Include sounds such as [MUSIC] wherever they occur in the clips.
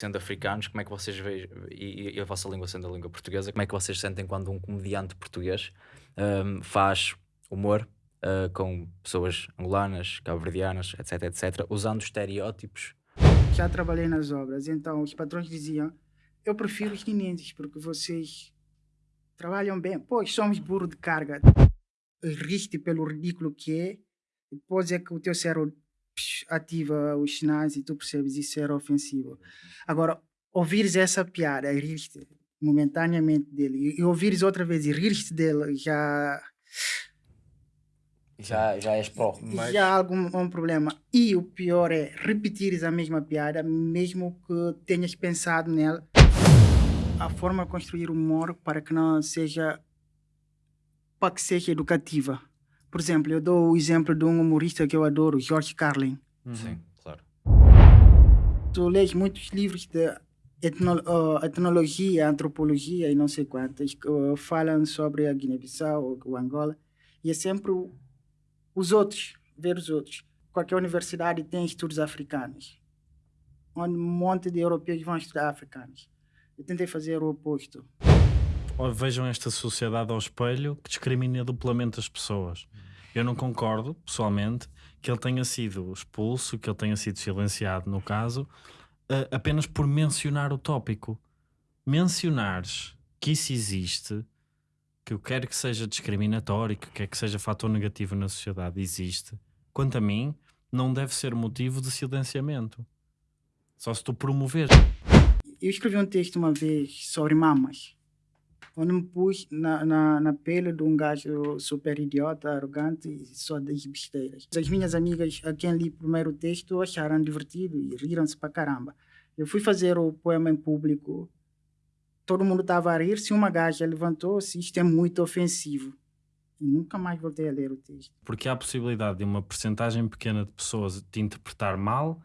sendo africanos, como é que vocês veem, e, e a vossa língua sendo a língua portuguesa, como é que vocês sentem quando um comediante português um, faz humor uh, com pessoas angolanas, cabo-verdianas, etc, etc, usando estereótipos? Já trabalhei nas obras, então os patrões diziam, eu prefiro os guineenses, porque vocês trabalham bem. Pois somos burro de carga. Riste pelo ridículo que é, depois é que o teu cérebro ativa os sinais e tu percebes isso era ofensivo. Agora, ouvires essa piada e rir-te momentaneamente dele e ouvires outra vez e rir-te dele já já, já és pró. Mas... Já há algum um problema. E o pior é repetires a mesma piada, mesmo que tenhas pensado nela. A forma de construir humor para que não seja. para que seja educativa. Por exemplo, eu dou o exemplo de um humorista que eu adoro, George Carlin. Uhum. Sim, claro. Tu lês muitos livros de etno, uh, etnologia, antropologia e não sei quantas, que uh, falam sobre a Guiné-Bissau, o Angola, e é sempre os outros, ver os outros. Qualquer universidade tem estudos africanos, onde um monte de europeus vão estudar africanos. Eu tentei fazer o oposto vejam esta sociedade ao espelho que discrimina duplamente as pessoas. Eu não concordo, pessoalmente, que ele tenha sido expulso, que ele tenha sido silenciado, no caso, apenas por mencionar o tópico. Mencionares que isso existe, que eu quero que seja discriminatório, que quer que seja fator negativo na sociedade, existe, quanto a mim, não deve ser motivo de silenciamento. Só se tu promover. Eu escrevi um texto uma vez sobre mamas onde me pus na, na, na pele de um gajo super idiota, arrogante e só das besteiras. As minhas amigas a quem li o primeiro texto acharam divertido e riram-se para caramba. Eu fui fazer o poema em público, todo mundo estava a rir-se, uma gaja levantou-se, isto é muito ofensivo. E nunca mais voltei a ler o texto. Porque há a possibilidade de uma percentagem pequena de pessoas te interpretar mal,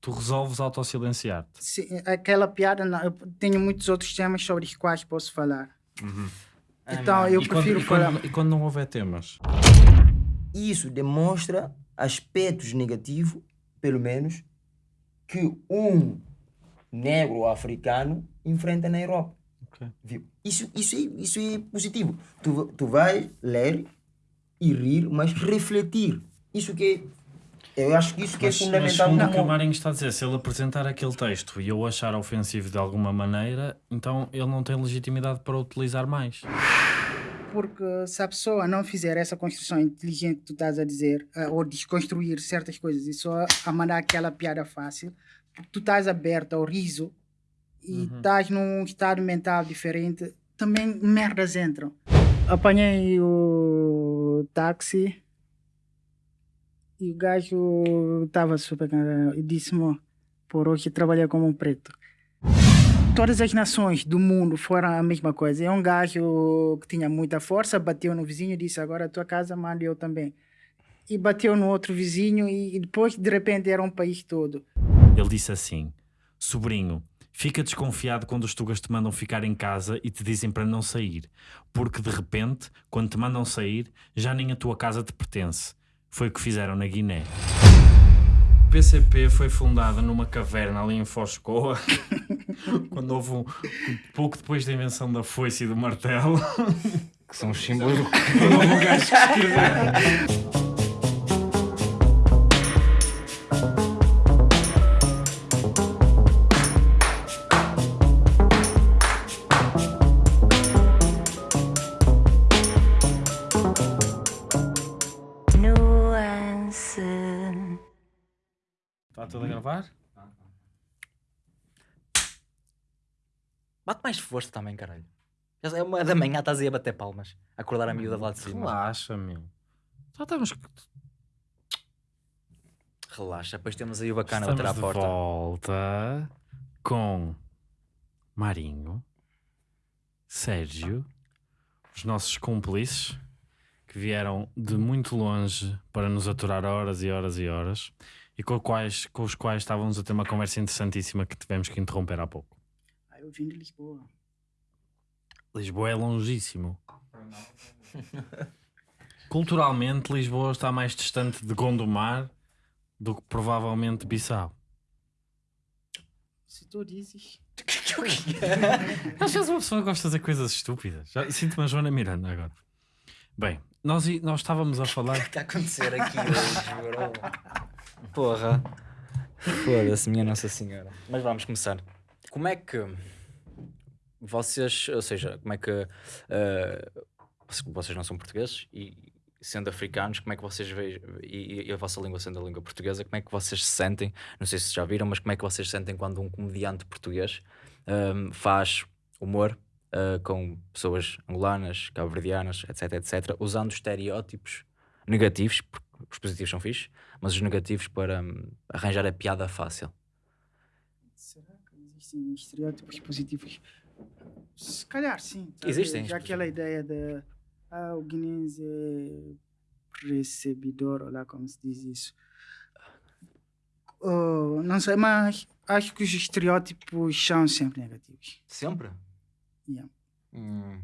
tu resolves autossilenciar-te. Aquela piada, não, eu tenho muitos outros temas sobre os quais posso falar. Uhum. Então eu e prefiro quando, falar. E quando, e quando não houver temas? Isso demonstra aspectos negativos, pelo menos, que um negro africano enfrenta na Europa. Okay. Viu? Isso, isso, é, isso é positivo. Tu, tu vais ler e rir, mas refletir. Isso que é eu acho que isso que é mas, é fundamental. Mas o que o Marinho está a dizer, se ele apresentar aquele texto e eu achar ofensivo de alguma maneira, então ele não tem legitimidade para utilizar mais. Porque se a pessoa não fizer essa construção inteligente que tu estás a dizer, uh, ou desconstruir certas coisas e só a mandar aquela piada fácil, tu estás aberto ao riso e uhum. estás num estado mental diferente, também merdas entram. Apanhei o táxi e o gajo estava super e disse-me, por hoje trabalhar como um preto. Todas as nações do mundo foram a mesma coisa. É um gajo que tinha muita força, bateu no vizinho e disse, agora a tua casa manda eu também. E bateu no outro vizinho e depois, de repente, era um país todo. Ele disse assim, sobrinho, Fica desconfiado quando os tugas te mandam ficar em casa e te dizem para não sair, porque de repente, quando te mandam sair, já nem a tua casa te pertence. Foi o que fizeram na Guiné. O PCP foi fundada numa caverna ali em Foscoa, [LAUGHS] quando houve um, pouco depois da invenção da foice e do martelo. Que são os símbolos do [LAUGHS] um gajo que escreveu. Tudo a gravar? Bate mais força também, caralho. É uma da manhã, estás aí a bater palmas. Acordar a miúda lá de cima. Relaxa, meu. Já estamos. Relaxa, depois temos aí o bacana a bater à porta. volta com Marinho, Sérgio, os nossos cúmplices que vieram de muito longe para nos aturar horas e horas e horas e com, quais, com os quais estávamos a ter uma conversa interessantíssima que tivemos que interromper há pouco. Ah, eu vim de Lisboa. Lisboa é longíssimo. Culturalmente, Lisboa está mais distante de Gondomar do que provavelmente Bissau. Se tu dizes. [LAUGHS] [LAUGHS] Às vezes uma pessoa gosta de fazer coisas estúpidas. Já Sinto-me a Joana Miranda agora. Bem, nós, nós estávamos a falar. O que está a acontecer aqui hoje, bro? Porra. Foda-se, minha Nossa Senhora. Mas vamos começar. Como é que vocês, ou seja, como é que eh, vocês- não são portugueses e sendo africanos, como é que vocês veem e, e a vossa língua sendo a língua portuguesa, como é que vocês se sentem? Não sei se já viram, mas como é que vocês se sentem quando um comediante português ehm, faz humor eh, com pessoas angolanas, cabo-verdianas, etc, etc, usando estereótipos negativos, porque os positivos são fixos, mas os negativos para hum, arranjar a piada fácil. Será que existem estereótipos positivos? Se calhar sim. sabe? Existem. Já aquela ideia de ah, o guinense é recebidor, ou lá como se diz isso. Oh, não sei, mas acho que os estereótipos são sempre negativos. Sempre? Yeah. Hum.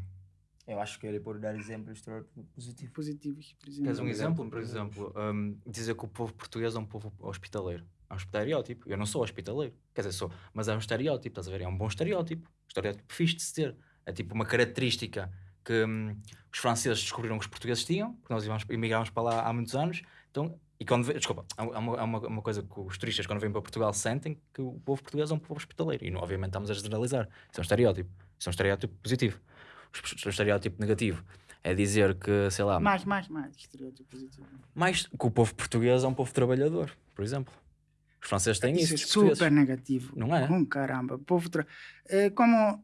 Eu acho que ele pode dar exemplos de estereótipo positivo. Positivos, por exemplo. Queres um exemplo? Por exemplo, hum, dizer que o povo português é um povo hospitaleiro. É um estereótipo. Eu não sou hospitaleiro. Quer dizer, sou. Mas é um estereótipo, estás a ver? É um bom estereótipo. Estereótipo fixe de se ter. É tipo uma característica que hum, os franceses descobriram que os portugueses tinham, porque nós íamos, emigrámos para lá há muitos anos. Então, e quando desculpa, há há uma, há uma, uma coisa que os turistas, quando vêm para Portugal, sentem que o povo português é um povo hospitaleiro. E não, obviamente estamos a generalizar. Isso é um estereótipo. Isso é um estereótipo positivo. O estereótipo negativo é dizer que, sei lá, Mais, mais, mais. Estereótipo positivo. mais que o povo português é um povo trabalhador, por exemplo. Os franceses têm isso, Isso é portugueses. super negativo. Não é? Um caramba. Povo tra... é como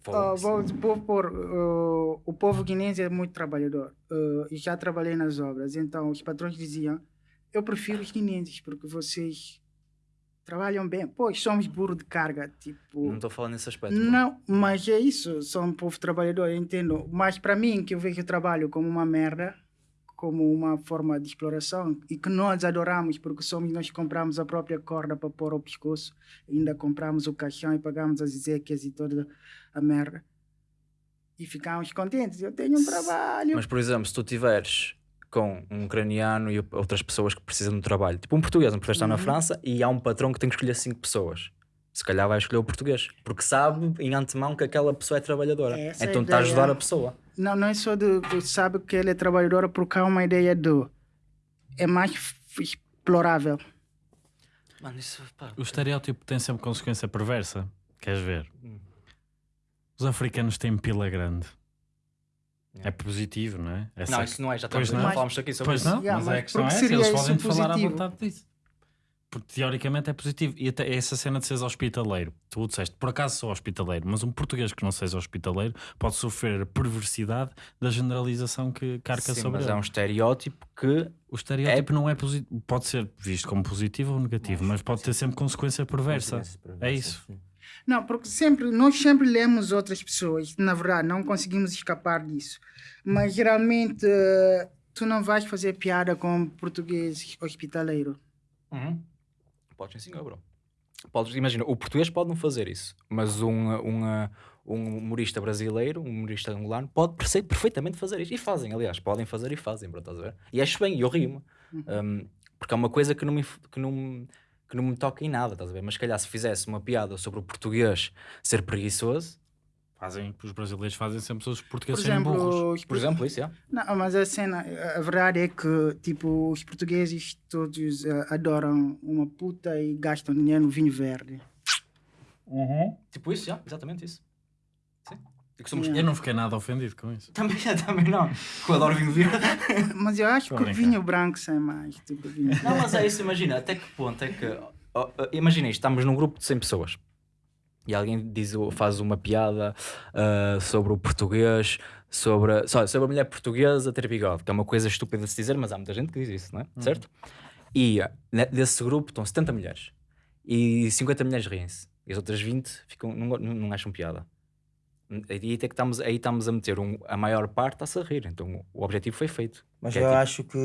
Foda-se. vou, vou pôr, ah, o povo guinense é muito trabalhador. Ah, e já trabalhei nas obras. Então os patrões diziam: Eu prefiro os guinenses porque vocês trabalham bem. Pois somos burro de carga. Tipo, Não estou falando nesse aspecto. bro. não, mas é isso, são um povo trabalhador, eu entendo. Mas para mim, que eu vejo o trabalho como uma merda, como uma forma de exploração, e que nós adoramos, porque somos nós que compramos a própria corda para pôr ao pescoço, ainda compramos o caixão e pagamos as Ezequias e toda a merda. E ficamos contentes, eu tenho um trabalho. Mas, por exemplo, se tu tiveres com um ucraniano e outras pessoas que precisam de trabalho, tipo um português, um português está na Uhum. França e há um patrão que tem que escolher cinco pessoas. Se calhar vai escolher o português, porque sabe em antemão que aquela pessoa é trabalhadora. Essa é então está a ajudar a pessoa. Não, não é só de, de sabe que ele é trabalhador, porque há uma ideia do. É mais explorável. Mano, isso, pá, O estereótipo tem sempre consequência perversa. Queres ver? Hum. Os africanos têm pila grande. É positivo, não é? Essa Não, é isso não é, já, estamos, não. falámos aqui sobre Pois isso. não, Yeah, mas, mas a questão é essa, eles podem falar à vontade disso. Porque teoricamente é positivo. E até essa cena de seres hospitaleiro. Tu disseste, por acaso sou hospitaleiro, mas um português que não seja hospitaleiro pode sofrer a perversidade da generalização que carca Sim, sobre mas ele. é um estereótipo que O estereótipo não é positivo. Pode ser visto como positivo ou negativo, mas pode ter sempre consequência perversa. É isso. Não, porque sempre, nós sempre lemos outras pessoas, na verdade, não conseguimos escapar disso. Mas geralmente eh, tu não vais fazer piada com português hospitaleiro. Uhum. Podes sim, bro. Podes, imagina, o português pode não fazer isso, mas um, um, um humorista brasileiro, um humorista angolano, pode perfeitamente fazer isso. E fazem, aliás, podem fazer e fazem, bro, estás a ver? E acho bem, e eu rio-me. Um, porque é uma coisa que não, me, que, não, me- que não me toca em nada, estás a ver? Mas se calhar se fizesse uma piada sobre o português ser preguiçoso, Fazem, os brasileiros fazem sempre os Por portugueses serem burros. os por exemplo, isso, é. Não, mas a cena, a verdade é que, tipo, os portugueses todos eh, adoram uma puta e gastam dinheiro no vinho verde. Tipo isso, é, exatamente isso. Somos... Eu não fiquei nada ofendido com isso. Também, [LAUGHS] também não. Eu adoro vinho verde. [LAUGHS] Mas eu acho Estou que a o vinho branco sai mais do que o vinho. Não, mas é isso, imagina, até que ponto é que. ó, imagina isto, estamos num grupo de 100 pessoas e alguém diz, faz uma piada ah, sobre o português, sobre, só, sobre a mulher portuguesa ter bigode, que é uma coisa estúpida de se dizer, mas há muita gente que diz isso, não é? Certo? E ne- desse grupo estão 70 mulheres e 50 mulheres riem-se e as outras 20 ficam, não, não acham piada. Aí, até que estamos, aí estamos a meter um, a maior parte a rir, então o objetivo foi feito. Mas é eu tipo- acho que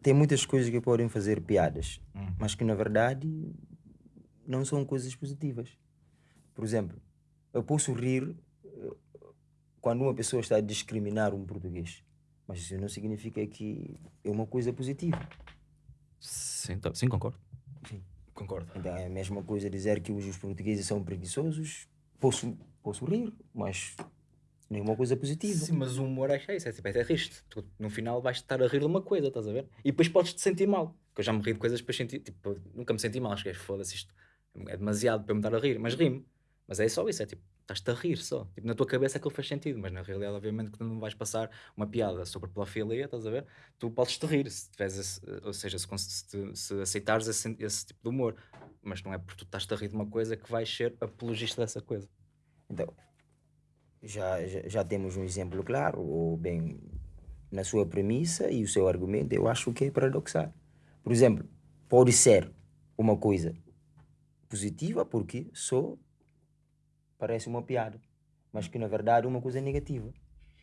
tem muitas coisas que podem fazer piadas, Hum. mas que na verdade não são coisas positivas. Por exemplo, eu posso rir eh, quando uma pessoa está a discriminar um português, mas isso não significa que é uma coisa positiva. Sim, tá- sim concordo. Sim. Concordo. Então é a mesma coisa dizer que os, os portugueses são preguiçosos. Posso, posso rir, mas nenhuma coisa positiva. Sim, mas o humor é isso, é tipo, é triste. Tu, no final vais estar a rir de uma coisa, estás a ver? E depois podes te sentir mal. Porque eu já me ri de coisas depois senti, tipo, nunca me senti mal, acho que é foda-se isto. É demasiado para me estar a rir, mas rimo. Mas é só isso, é tipo, estás-te a rir só. Tipo, na tua cabeça aquilo faz sentido, mas na realidade, obviamente, que tu não vais passar uma piada sobre pedofilia, estás a ver? Tu podes te rir, se tiveres esse, ou seja, se, se, se aceitares esse, esse, tipo de humor. Mas não é porque tu estás-te a rir de uma coisa que vais ser apologista dessa coisa. Então, já, já, já temos um exemplo claro, ou bem, na sua premissa e o seu argumento, eu acho que é paradoxal. Por exemplo, pode ser uma coisa positiva porque só parece uma piada, mas que na verdade é uma coisa negativa.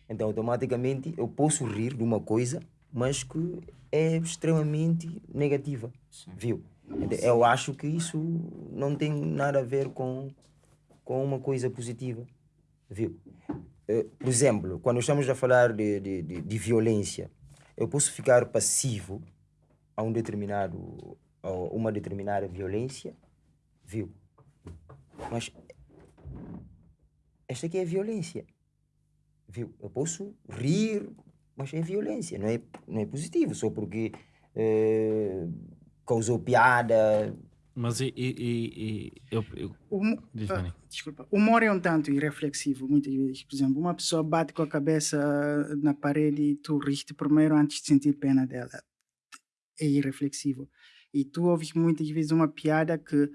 Então, automaticamente, eu posso rir de uma coisa, mas que é extremamente negativa. Sim. Viu? Então, eu acho que isso não tem nada a ver com, com uma coisa positiva. Viu? Eh, por exemplo, quando estamos a falar de, de, de, de violência, eu posso ficar passivo a um determinado a uma determinada violência, viu? Mas esta aqui é violência. Viu? Eu posso rir, mas é violência, não é, não é positivo, só porque eh, causou piada. Mas e, e, e eu, eu... O, uh, desculpa, o humor é um tanto irreflexivo, muitas vezes. Por exemplo, uma pessoa bate com a cabeça na parede e tu riste primeiro antes de sentir pena dela. É irreflexivo. E tu ouves muitas vezes uma piada que,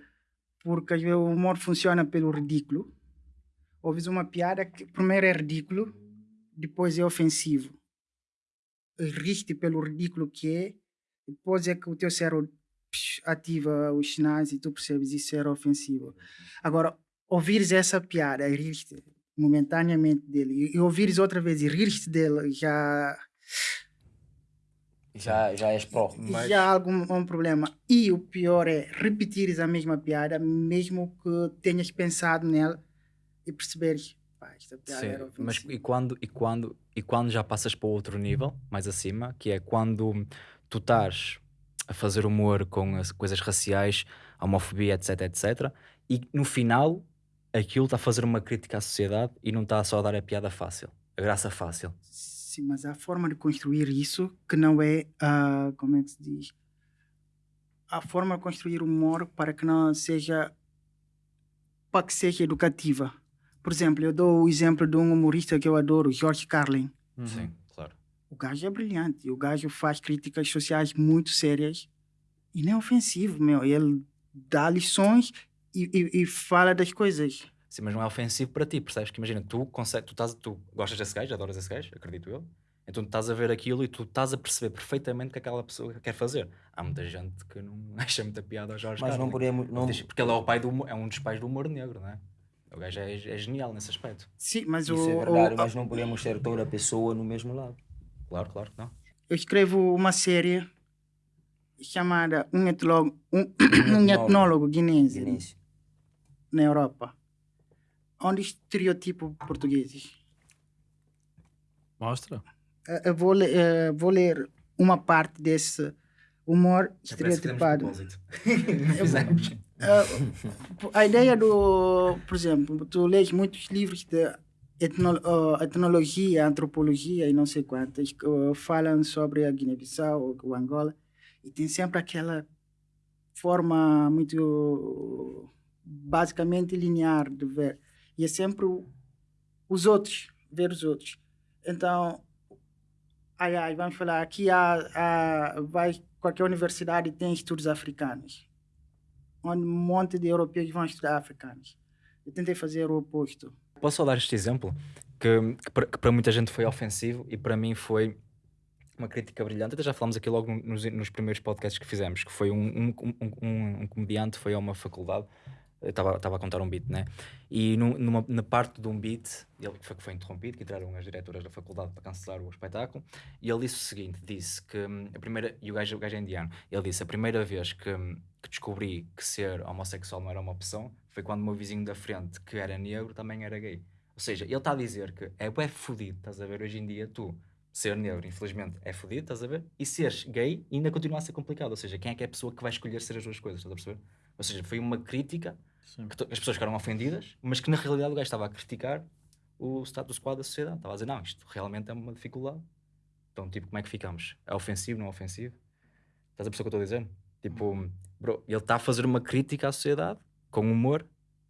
porque o humor funciona pelo ridículo, ouves uma piada que primeiro é ridículo, depois é ofensivo. Riste pelo ridículo que é, depois é que o teu cérebro ativa os sinais e tu percebes isso era ofensivo. Agora, ouvires essa piada e riste momentaneamente dele e ouvires outra vez e riste dele já já, já és pró. Mas... Já há algum um problema. E o pior é repetires a mesma piada, mesmo que tenhas pensado nela e perceberes, pá, esta piada Sim, era Mas e quando, e, quando, e quando já passas para outro nível, mais acima, que é quando tu estás a fazer humor com as coisas raciais, homofobia, etc, etc, e no final aquilo está a fazer uma crítica à sociedade e não está só a dar a piada fácil, a graça fácil. Sim, mas há forma de construir isso que não é, uh, como é que se diz? A forma de construir humor para que não seja, para que seja educativa. Por exemplo, eu dou o exemplo de um humorista que eu adoro, George Carlin. Uhum. Sim. O gajo é brilhante. O gajo faz críticas sociais muito sérias e não é ofensivo, meu. Ele dá lições e, e, e fala das coisas. Sim, mas não é ofensivo para ti, percebes? Que imagina, tu, consegue, tu, estás, tu gostas desse gajo, adoras esse gajo, acredito eu. Então tu estás a ver aquilo e tu estás a perceber perfeitamente o que aquela pessoa quer fazer. Há muita gente que não [LAUGHS] acha muita piada ao Jorge Mas Carlin. não podemos... Não... Porque ele é, o pai do, é um dos pais do humor negro, não é? O gajo é, é genial nesse aspecto. Sim, mas Isso o, é verdade, o, mas não podemos ter toda a pessoa no mesmo lado. Claro, claro que não. Eu escrevo uma série chamada Um Etnólogo, um, um etnólogo guinense, guinense na Europa. Onde estereotipo portugueses. Mostra. Eu vou, uh, vou ler uma parte desse humor estereotipado. uh, [LAUGHS] a ideia do, por exemplo, tu lês muitos livros de etno, uh, etnologia, antropologia e não sei quantas, uh, falam sobre a Guiné-Bissau, o Angola, e tem sempre aquela forma muito basicamente linear de ver. E é sempre os outros, ver os outros. Então, ai, ai, vamos falar, aqui há, vai, qualquer universidade tem estudos africanos onde um monte de europeus vão estudar africanos. Eu tentei fazer o oposto. Posso só dar este exemplo? Que, que, para, muita gente foi ofensivo e para mim foi uma crítica brilhante. Até já falamos aqui logo nos, nos primeiros podcasts que fizemos, que foi um, um, um, um comediante, foi a uma faculdade, estava a contar um beat, né? E numa, na parte de um beat, ele foi, foi interrompido, que entraram as diretoras da faculdade para cancelar o espetáculo, e ele disse o seguinte: disse que hum, a primeira, e o gajo, o gajo é indiano, ele disse: a primeira vez que, hum, que descobri que ser homossexual não era uma opção foi quando o meu vizinho da frente, que era negro, também era gay. Ou seja, ele está a dizer que é, é fodido, estás a ver, hoje em dia, tu ser negro, infelizmente, é fodido, estás a ver? E seres gay ainda continua a ser complicado. Ou seja, quem é que é a pessoa que vai escolher ser as duas coisas, estás a perceber? Ou seja, foi uma crítica Sim. que as pessoas ficaram ofendidas, mas que na realidade o gajo estava a criticar o status quo da sociedade. Estava a dizer, não, isto realmente é uma dificuldade. Então, tipo, como é que ficamos? É ofensivo, não é ofensivo? Estás a perceber o que eu estou a dizer? Tipo, bro, ele está a fazer uma crítica à sociedade com humor,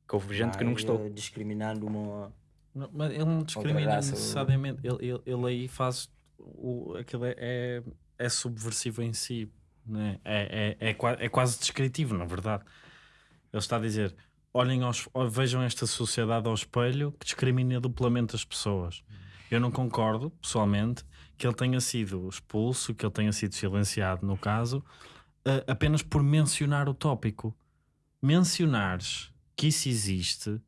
que houve gente que não Vai, gostou. Discriminando uma. Não, mas ele não discrimina raça, necessariamente. Ele, ele, ele aí faz. O, aquilo é, é, é subversivo em si. Né? É, é, é, é quase descritivo, na verdade. Ele está a dizer: olhem aos, vejam esta sociedade ao espelho que discrimina duplamente as pessoas. Eu não concordo, pessoalmente, que ele tenha sido expulso, que ele tenha sido silenciado, no caso, eh, apenas por mencionar o tópico. Mencionares que isso existe,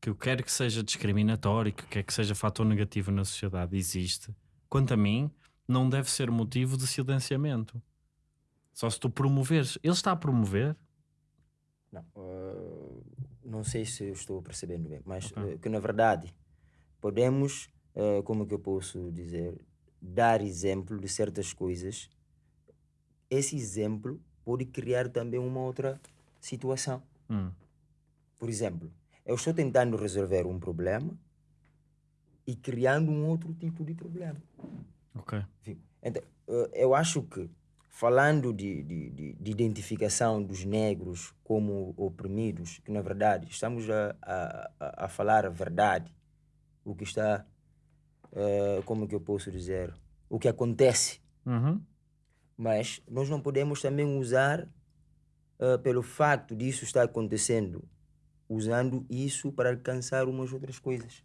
que eu quero que seja discriminatório, que quer que seja fator negativo na sociedade, existe, quanto a mim, não deve ser motivo de silenciamento. Só se tu promoveres. Ele está a promover. Não, eh, não sei se eu estou percebendo bem, mas Ok. eh, que na verdade podemos, eh, como que eu posso dizer, dar exemplo de certas coisas. Esse exemplo pode criar também uma outra situação. Hum, Por exemplo, eu estou tentando resolver um problema e criando um outro tipo de problema. ok. Viu? Então, eu acho que, falando de, de, de, de identificação dos negros como oprimidos, que na verdade estamos a, a, a- falar a verdade, o que está, eh, como que eu posso dizer, o que acontece, Uhum. mas nós não podemos também usar, eh, pelo facto disso estar acontecendo, usando isso para alcançar umas outras coisas.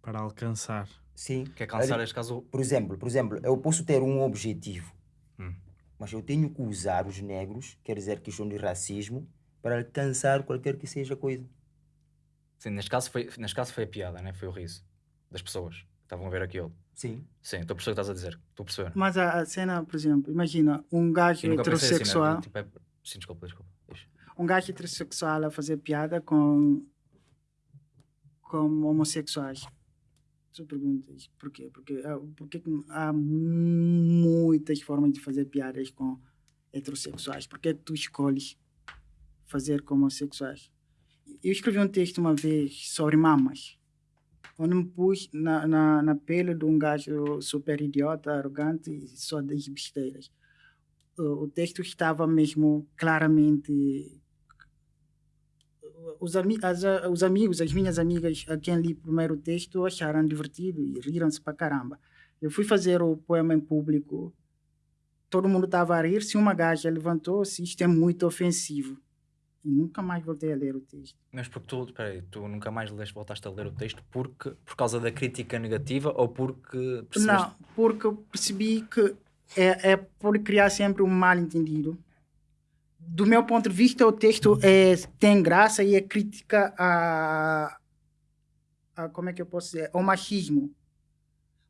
Para alcançar. Sim. Quer cansar este caso? Por exemplo, por exemplo, eu posso ter um objetivo, Hum. Mas eu tenho que usar os negros, quer dizer, questão de racismo, para alcançar qualquer que seja coisa. Sim, neste caso foi, neste caso foi a piada, né? foi o riso das pessoas que estavam a ver aquilo. Sim. Sim, estou a perceber o que estás a dizer. Estou a perceber. Mas a, a cena, por exemplo, imagina um gajo pensei assim, heterossexual, né? Tipo, é- Sim, desculpa, desculpa. Diz. um gajo heterossexual a fazer piada com, com homossexuais. Tu perguntas porquê? Porque, ah, porque que há muitas formas de fazer piadas com heterossexuais. Por que tu escolhes fazer com homossexuais? Eu escrevi um texto uma vez sobre mamas. Onde me pus na, na, na pele de um gajo super idiota, arrogante e só das besteiras. O, o texto estava mesmo claramente os, ami as, os amigos, as minhas amigas a quem li primeiro texto acharam divertido e riram-se para caramba. Eu fui fazer o poema em público, todo mundo estava a rir-se, uma gaja levantou-se, isto é muito ofensivo. E nunca mais voltei a ler o texto. Mas porque tu, espera aí, tu nunca mais leste, voltaste a ler o texto porque, por causa da crítica negativa ou porque percebeste? Não, porque eu percebi que é, é por criar sempre um mal entendido. Do meu ponto de vista, o texto é, tem graça e é crítica a, a como é que eu posso dizer, ao machismo.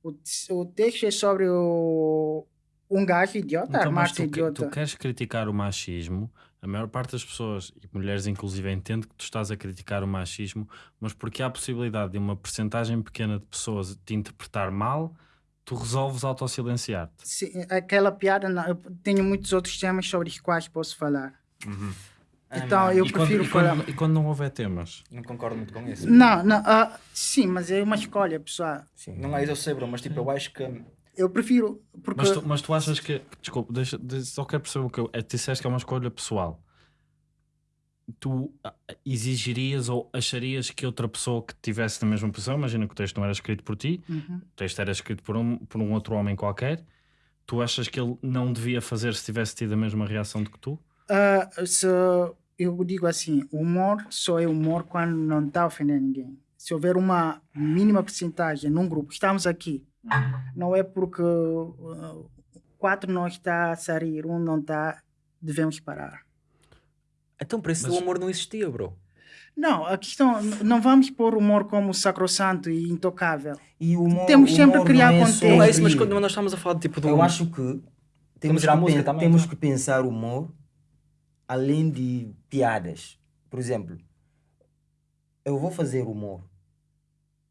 O, o texto é sobre o, um gajo idiota, Então, mas tu, idiota. tu queres criticar o machismo, a maior parte das pessoas, e mulheres inclusive, entende que tu estás a criticar o machismo, mas porque há a possibilidade de uma percentagem pequena de pessoas te interpretar mal, tu resolves autossilenciar-te. Sim, aquela piada, não, eu tenho muitos outros temas sobre os quais posso falar. Ah, então, não, eu E quando, prefiro e, quando, falar. e quando não houver temas? Não concordo muito com isso. Não, não, ah, sim, mas é uma escolha, pessoal. Sim. Não é isso, eu sei, bro, mas tipo, eu acho que. Eu prefiro, porque Mas tu, mas tu achas que. Desculpa, deixa, só quero perceber o que eu. é, Tu disseste que é uma escolha pessoal. Tu ah, exigirias ou acharias que outra pessoa que estivesse na mesma posição, imagina que o texto não era escrito por ti, Uhum. o texto era escrito por um, por um outro homem qualquer, tu achas que ele não devia fazer se tivesse tido a mesma reação do que tu? Ah, se eu digo assim, o humor só é humor quando não está ofendendo ninguém. Se houver uma mínima porcentagem num grupo, estamos aqui, não é porque ah, quatro não está a rir, um não está, devemos parar. Então, por isso Mas- o amor não existia, bro. Não, a questão, não vamos pôr o humor como sacrossanto e intocável. E o humor, Temos o sempre humor que criar não é contexto. Não é isso, mas quando nós estamos a falar tipo do. Eu acho que temos, que, música também, temos então. que pensar o humor além de piadas. Por exemplo, eu vou fazer humor,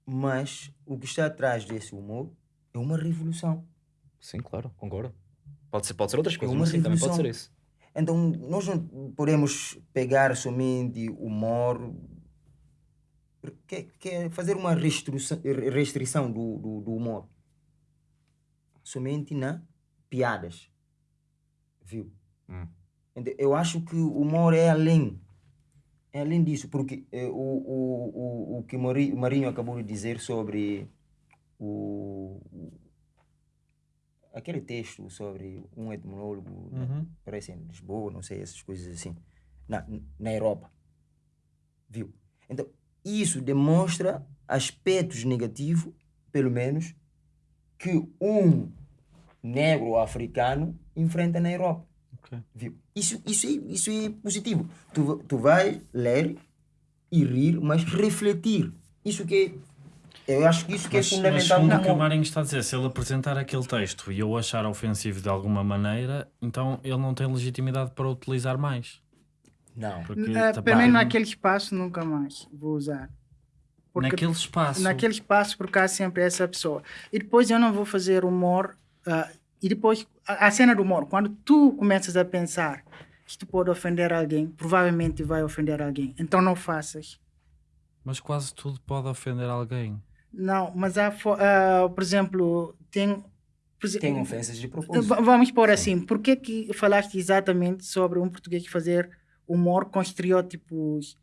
mas o que está atrás desse humor é uma revolução. Sim, claro, concordo. Pode ser, pode ser outras coisas, uma mas sim, também pode ser isso. Então, nós não podemos pegar somente o humor, que, que é fazer uma restrição, restrição do, do, do humor somente na piadas. Viu? Hum. Então, eu acho que o humor é além. É além disso, porque eh, o, o, o, o que Marinho acabou de dizer sobre o, aquele texto sobre um etnólogo, né, Uhum. parece em Lisboa, não sei, essas coisas assim, na, na Europa. Viu? Então, isso demonstra aspectos negativos, pelo menos, que um negro africano enfrenta na Europa. Ok. Viu? Isso, isso, é, isso é positivo. Tu, tu vai ler e rir, mas refletir. Isso que é, eu acho que isso que Mas, é mas fundamental segundo no o que o. Marinho está a dizer, se ele apresentar aquele texto e eu achar ofensivo de alguma maneira, então ele não tem legitimidade para utilizar mais. Não. Porque, Uh, tá pelo menos naquele espaço nunca mais vou usar. Porque naquele espaço. naquele espaço porque há sempre essa pessoa. E depois eu não vou fazer humor. ah, e depois, a, a cena do humor, quando tu começas a pensar que tu pode ofender alguém, provavelmente vai ofender alguém. Então não faças. Mas quase tudo pode ofender alguém. Não, mas há, ah, por exemplo, tem. por Tem ofensas de propósito. Vamos pôr assim, por que que falaste exatamente sobre um português fazer humor com estereótipos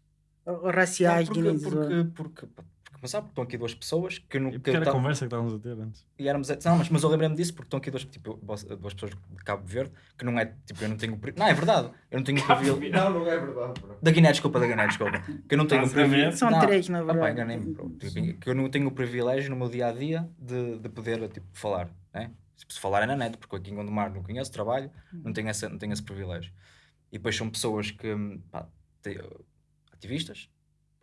ah, raciais porque, guineenses? porque, porque, porque, mas sabe, estão aqui duas pessoas que não. E que porque era tá- a conversa que estávamos a ter antes. E éramos, não, mas, mas eu lembrei-me disso porque estão aqui duas, tipo, duas pessoas de Cabo Verde que não é, tipo, eu não tenho, não é verdade, eu não tenho privilégio, Não, não é verdade, bro. da Guiné, desculpa, da Guiné, desculpa, que eu não tenho a privilégio, São não, três, na ah, pá, verdade. enganei-me, bro. Tipo, que eu não tenho o privilégio no meu dia-a-dia de, de poder, tipo, falar, né? Se falar é na net, porque aqui em Gondomar não conheço trabalho, não tenho, essa, não tenho esse privilégio. E depois são pessoas que, pá, te- ativistas,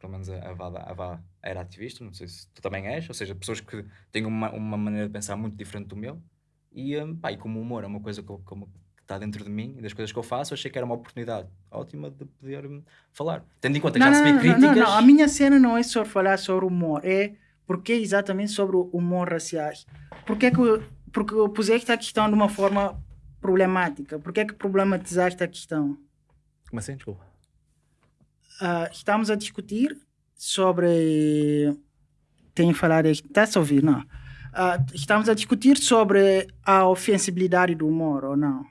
pelo menos a, Vada, a Vá era ativista, não sei se tu também és, ou seja, pessoas que têm uma, uma maneira de pensar muito diferente do meu, e, hum, pá, e como o humor é uma coisa que, como- que está dentro de mim e das coisas que eu faço, achei que era uma oportunidade ótima de poder hum, falar. Tendo em conta que Não, já não, recebi não, não, críticas. não, a minha cena não é só falar sobre humor, é porque é exatamente sobre o humor raciais. Porque é que porque puseste a questão de uma forma problemática? Porque é que problematizaste a questão? Como assim? Desculpa. Ah, estamos a discutir sobre. Tenho que falar. Está-se a ouvir, não? Ah, estamos a discutir sobre a ofensibilidade do humor, ou não?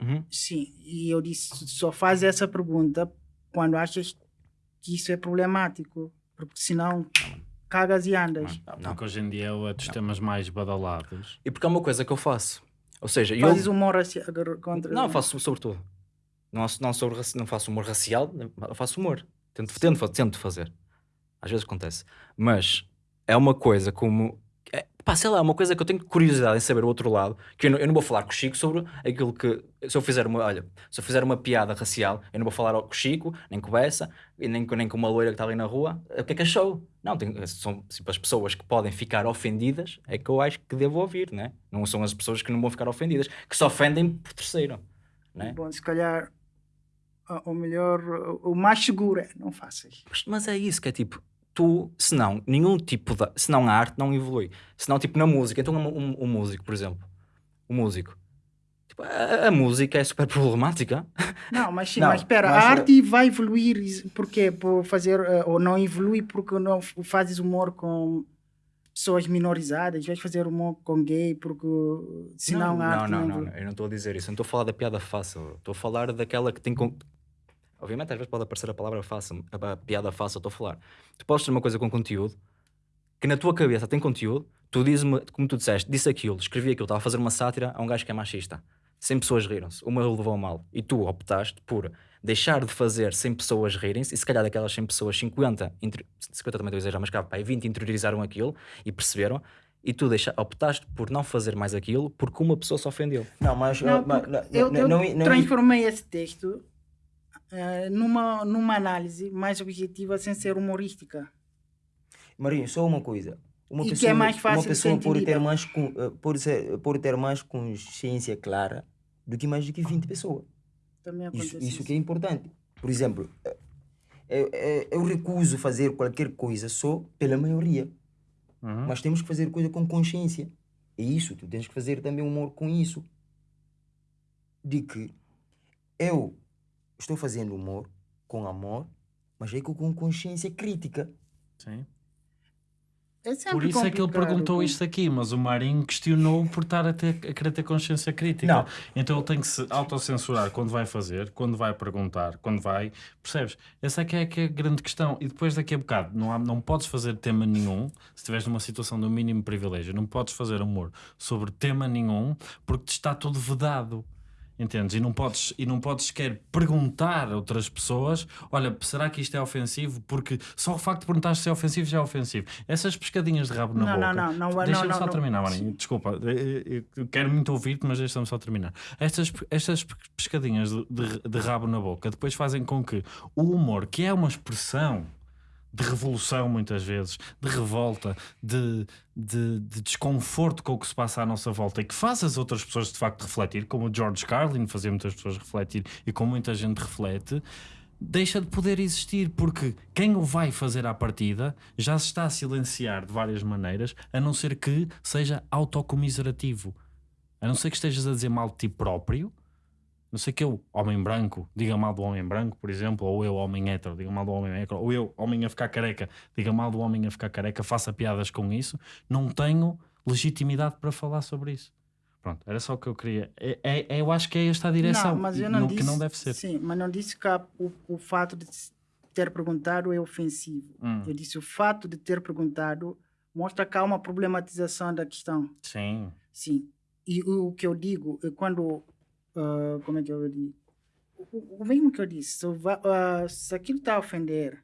Uhum. Sim, e eu disse: só faz essa pergunta quando achas que isso é problemático, porque senão cagas e andas. Não, não. Porque hoje em dia é dos temas mais badalados. E porque é uma coisa que eu faço. Ou seja, eu. Fazes humor raci- contra. Não, eu faço sobre tudo. Não, não, sobre, não faço humor racial, faço humor. Tento, tento, tento fazer. Às vezes acontece. Mas é uma coisa como. É, pá, sei lá, é uma coisa que eu tenho curiosidade em saber o outro lado. Que eu não, eu não vou falar com o Chico sobre aquilo que. Se eu fizer uma. Olha, se eu fizer uma piada racial, eu não vou falar com o Chico, nem com o Bessa, e nem, nem com uma loira que está ali na rua. O que é que achou? Não, são tipo, as pessoas que podem ficar ofendidas, é que eu acho que devo ouvir, né? Não são as pessoas que não vão ficar ofendidas, que se ofendem por terceiro. Né? Bom, se calhar ah, o melhor, o mais seguro é não faças. Mas, é isso que é tipo, tu, se não, nenhum tipo de, se não a arte não evolui. Se não, tipo, na música, então um, um, um músico, por exemplo, o músico, tipo, a, a música é super [LAUGHS] problemática. Não, mas sim, Não, mas espera, mas, a eh, arte vai evoluir, is- porquê? Por fazer, eh, ou não evolui porque não fazes humor com pessoas minorizadas, vais fazer humor com gay porque senão não, a arte não, não, não, não, eu não estou a dizer isso, eu não estou a falar da piada fácil, estou a falar daquela que tem. Obviamente, às vezes pode aparecer a palavra fácil, a piada fácil, eu estou a falar. Tu podes ter uma coisa com conteúdo que na tua cabeça tem conteúdo, tu dizes-me, como tu disseste, disse aquilo, escrevi aquilo, estava a fazer uma sátira a um gajo que é machista. 100 pessoas riram-se, uma levou mal. E tu optaste por deixar de fazer 100 pessoas rirem-se, e se calhar daquelas 100 pessoas, 50, inter... 50 também estou a exagerar, mas cá, pá, 20 interiorizaram aquilo e perceberam, e tu deixa... optaste por não fazer mais aquilo porque uma pessoa se ofendeu. Não, mas. Não, mas- não, eu, não, eu não, não- transformei esse texto eh, numa, numa análise mais objetiva sem ser humorística. Marinho, só uma coisa. Uma E que pessoa, é mais fácil uma pessoa pode ter, mais, eh, pode, ser, pode ter mais consciência clara do que mais do que 20 pessoas. Também acontece Isso, isso que é importante. Por exemplo, eh, eu, eu, eu recuso fazer qualquer coisa só pela maioria. Uhum. Mas temos que fazer coisa com consciência. É isso, tu tens que fazer também humor com isso. De que eu estou fazendo humor com amor, mas é com consciência crítica. Sim. É Por isso é que ele perguntou com- isto aqui, mas o Marinho questionou por estar a, ter, a querer ter consciência crítica. Não. Então ele tem que se autocensurar quando vai fazer, quando vai perguntar, quando vai. Percebes? Essa é que é, que é a grande questão. E depois daqui a bocado, não, há, não podes fazer tema nenhum, se estiveres numa situação do mínimo privilégio, não podes fazer humor sobre tema nenhum porque te está tudo vedado. Entendes? E não podes, e não podes sequer perguntar a outras pessoas: olha, será que isto é ofensivo? Porque só o facto de perguntar se é ofensivo já é ofensivo. Essas pescadinhas de rabo na Não, boca. não, não, não, Deixa-me só não, terminar, não. Marinho. Desculpa, eu- eu quero muito ouvir-te, mas deixa-me só terminar. Estas, estas pescadinhas de, de- de rabo na boca depois fazem com que o humor, que é uma expressão de revolução muitas vezes, de revolta, de, de, de desconforto com o que se passa à nossa volta e que faz as outras pessoas de facto refletir, como o George Carlin fazia muitas pessoas refletir e como muita gente reflete, deixa de poder existir porque quem o vai fazer à partida já se está a silenciar de várias maneiras, a não ser que seja autocomiserativo. A não ser que estejas a dizer mal de ti próprio, não sei que eu, homem branco, diga mal do homem branco, por exemplo, ou eu, homem hétero, diga mal do homem hétero, ou eu, homem a ficar careca, diga mal do homem a ficar careca, faça piadas com isso, não tenho legitimidade para falar sobre isso. Pronto, era só o que eu queria. É, é- é- eu acho que é esta a direção Não, mas eu não não- disse, que não deve ser. Sim, mas não disse que o, o fato de ter perguntado é ofensivo. Hum, Eu disse o fato de ter perguntado mostra que há uma problematização da questão. sim, Sim. E o, o que eu digo é quando. Ah, como é que eu digo? O, o mesmo que eu disse, se, ah, se aquilo está a ofender,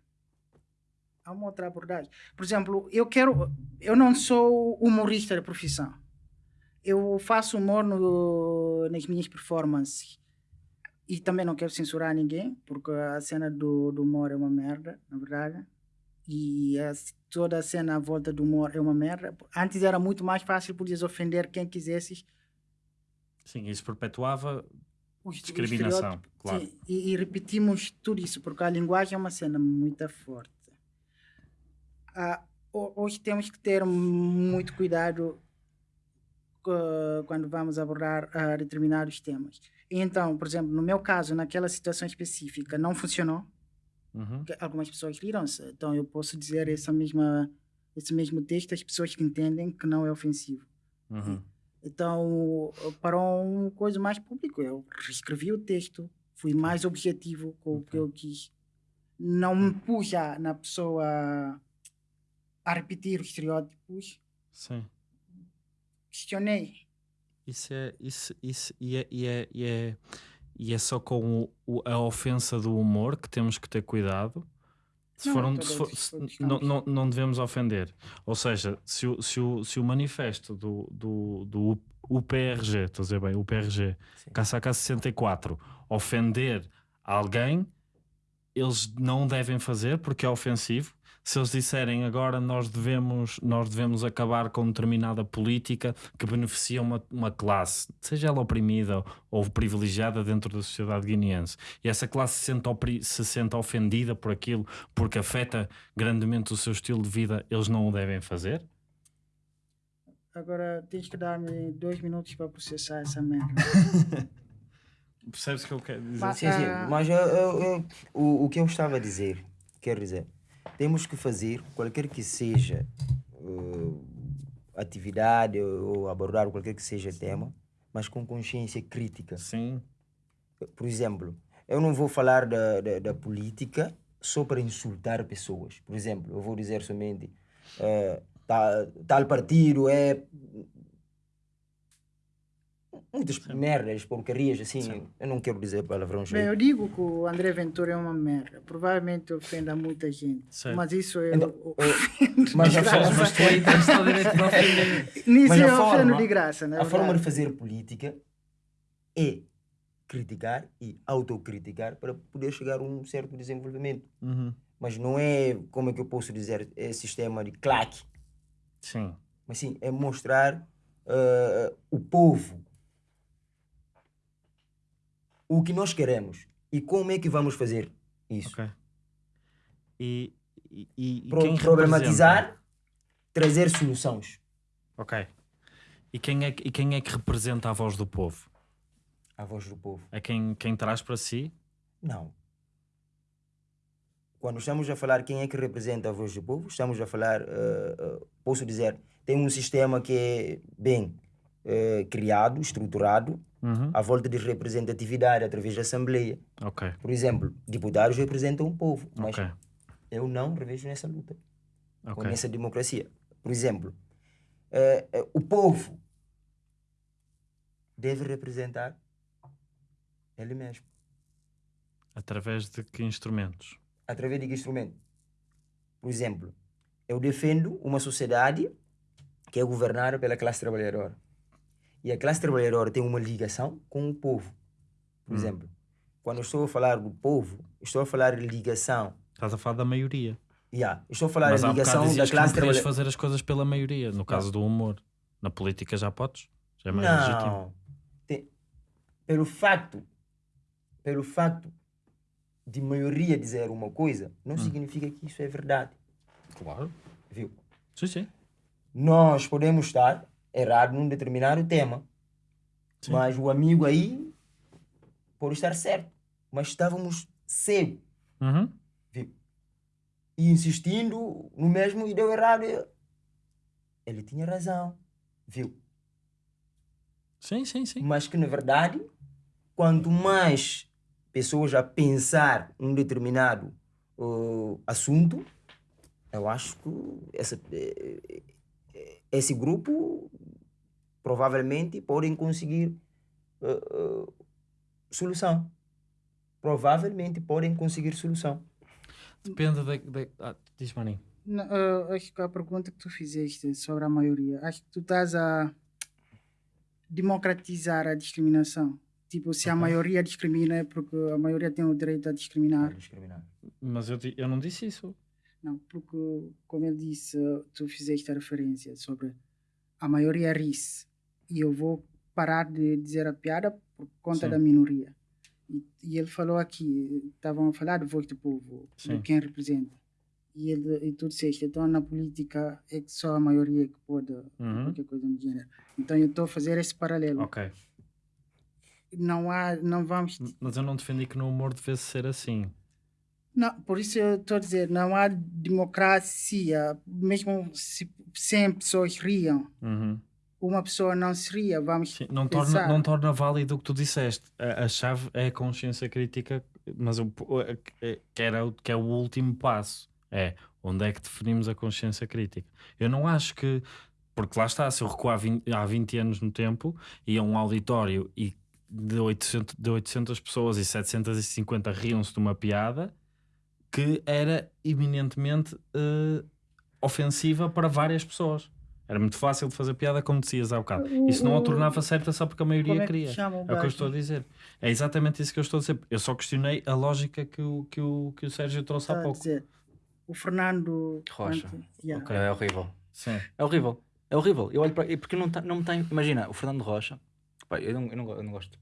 há uma outra abordagem. Por exemplo, eu quero. Eu não sou humorista de profissão. Eu faço humor no, nas minhas performances. E também não quero censurar ninguém, porque a cena do, do humor é uma merda, na verdade. E a- toda a cena à volta do humor é uma merda. Antes era muito mais fácil, podias ofender quem quisesses. Sim, isso perpetuava Os- discriminação, claro. Sim, e, e repetimos tudo isso, porque a linguagem é uma cena muito forte. Ah, ho- hoje temos que ter muito cuidado quando vamos abordar ah, determinados temas. Então, por exemplo, no meu caso, naquela situação específica, não funcionou. Uhum, algumas pessoas riram-se. Então eu posso dizer essa mesma, esse mesmo texto às pessoas que entendem que não é ofensivo. uhum. Então, para um coisa mais público, eu reescrevi o texto, fui mais objetivo com o que eu quis. Não me pus já na pessoa a repetir os estereótipos, Sim. questionei. Isso é, isso, isso, e, é, e, é, e, é, e é só com o- a ofensa do humor que temos que ter cuidado. Se for um- todos se for- se- não, não, não devemos ofender. Ou seja, se o, se o, se o manifesto do, do, do UPRG, estou a dizer bem, UPRG. KSK 64, ofender alguém, eles não devem fazer porque é ofensivo. Se eles disserem agora nós devemos, nós devemos acabar com determinada política que beneficia uma, uma classe, seja ela oprimida ou privilegiada dentro da sociedade guineense, e essa classe se sente, se sente ofendida por aquilo porque afeta grandemente o seu estilo de vida, eles não o devem fazer? Agora tens que dar-me dois minutos para processar essa merda. [LAUGHS] Percebes o que eu quero dizer? Mas- Sim, sim. Ah. Mas eu- eu- eu- o, o que eu estava a dizer, quero dizer, temos que fazer qualquer que seja uh, atividade ou abordar qualquer que seja tema, mas com consciência crítica. Sim, Por exemplo, eu não vou falar da, da, da política só para insultar pessoas. Por exemplo, eu vou dizer somente eh, ta- tal partido é muitas merdas, porcarias, assim. Sim. Eu não quero dizer palavrões. Bem, eu digo que o André Ventura é uma merda. Provavelmente ofenda muita gente. Certo. Mas isso eu. Então, eu- [LAUGHS] mas a Desgraça. forma, mas tu aí tens todo direito de ofender. Nisso eu ofendo forma- de graça, né? a forma de fazer política é criticar e autocriticar para poder chegar a um certo desenvolvimento. Uhum. Mas não é, como é que eu posso dizer, é sistema de claque. Sim, Mas sim, é mostrar eh, o povo o que nós queremos e como é que vamos fazer isso. ok. E, e, e Pro- quem problematizar, representa? trazer soluções. Ok. E quem, é, que- e quem é que representa a voz do povo? A voz do povo. É quem, quem traz para si? Não. Quando estamos a falar quem é que representa a voz do povo, estamos a falar, uh, uh, posso dizer, tem um sistema que é bem uh, criado, estruturado, Uhum. à volta de representatividade através da Assembleia. Ok, Por exemplo, deputados representam o povo, mas ok, eu não revejo nessa luta, ou ok. nessa democracia. Por exemplo, eh, eh, o povo deve representar ele mesmo. Através de que instrumentos? Através de que instrumento? Por exemplo, eu defendo uma sociedade que é governada pela classe trabalhadora. E a classe trabalhadora tem uma ligação com o povo. Por Hum. exemplo, quando eu estou a falar do povo, estou a falar de ligação. Estás a falar da maioria. Yeah, estou a falar Mas bocado ligação da classe trabalhadora. fazer as coisas pela maioria. No caso do humor. Na política já podes? Já é mais legítimo. Não. Tem- Pelo facto, pelo facto de maioria dizer uma coisa, não Hum. significa que isso é verdade. Claro. Viu? Sim, sim. Nós podemos estar errados num determinado tema, Sim. mas o amigo aí pode estar certo. Mas estávamos cegos, Uhum. viu? E insistindo no mesmo e deu errado. Ele tinha razão, viu? Sim, sim, sim. mas que na verdade, quanto mais pessoas a pensar um determinado uh, assunto, eu acho que essa, eh, esse grupo provavelmente podem conseguir uh, uh, solução. Provavelmente podem conseguir solução. Depende da. da... Ah, diz Maninho. Não, eh, acho que a pergunta que tu fizeste sobre a maioria, acho que tu estás a democratizar a discriminação. Tipo, se a Ok. maioria discrimina é porque a maioria tem o direito a discriminar. Discriminar. Mas eu, eu não disse isso. Não, porque, como eu disse, tu fizeste a referência sobre a maioria ri-se e eu vou parar de dizer a piada por conta Sim. da minoria. E, e ele falou aqui, estavam a falar de voz do povo, Sim. de quem representa. E, ele, e tu disseste, então na política é que só a maioria que pode, Uhum. qualquer coisa do gênero. Então eu estou a fazer esse paralelo. Ok. Não há, não vamos Mas eu não defendi que no humor devesse ser assim. Não, por isso eu estou a dizer, não há democracia, mesmo se 100 pessoas riam, Uhum. uma pessoa não se ria, vamos Sim, não, torna, pensar. não torna válido o que tu disseste. A, a chave é a consciência crítica, mas o, que era, o- que é o último passo. É onde é que definimos a consciência crítica. Eu não acho que. Porque lá está, se eu recuar 20 há 20 anos no tempo e a um auditório e de 800, de 800 pessoas e 750 riam-se de uma piada que era eminentemente eh, ofensiva para várias pessoas. Era muito fácil de fazer piada, como dizias há bocado. Isso não a tornava certa só porque a maioria Como é que queria. É o que eu estou a dizer. É exatamente isso que eu estou a dizer. Eu só questionei a lógica que o, que o, que o Sérgio trouxe há pouco. dizer, o Fernando Rocha. Ante- yeah. Ok. É horrível. Sim. É horrível. É horrível. Eu olho para. e Porque não, tá, não me tem. Imagina, o Fernando Rocha. pá, eu, não, eu, não, eu não gosto de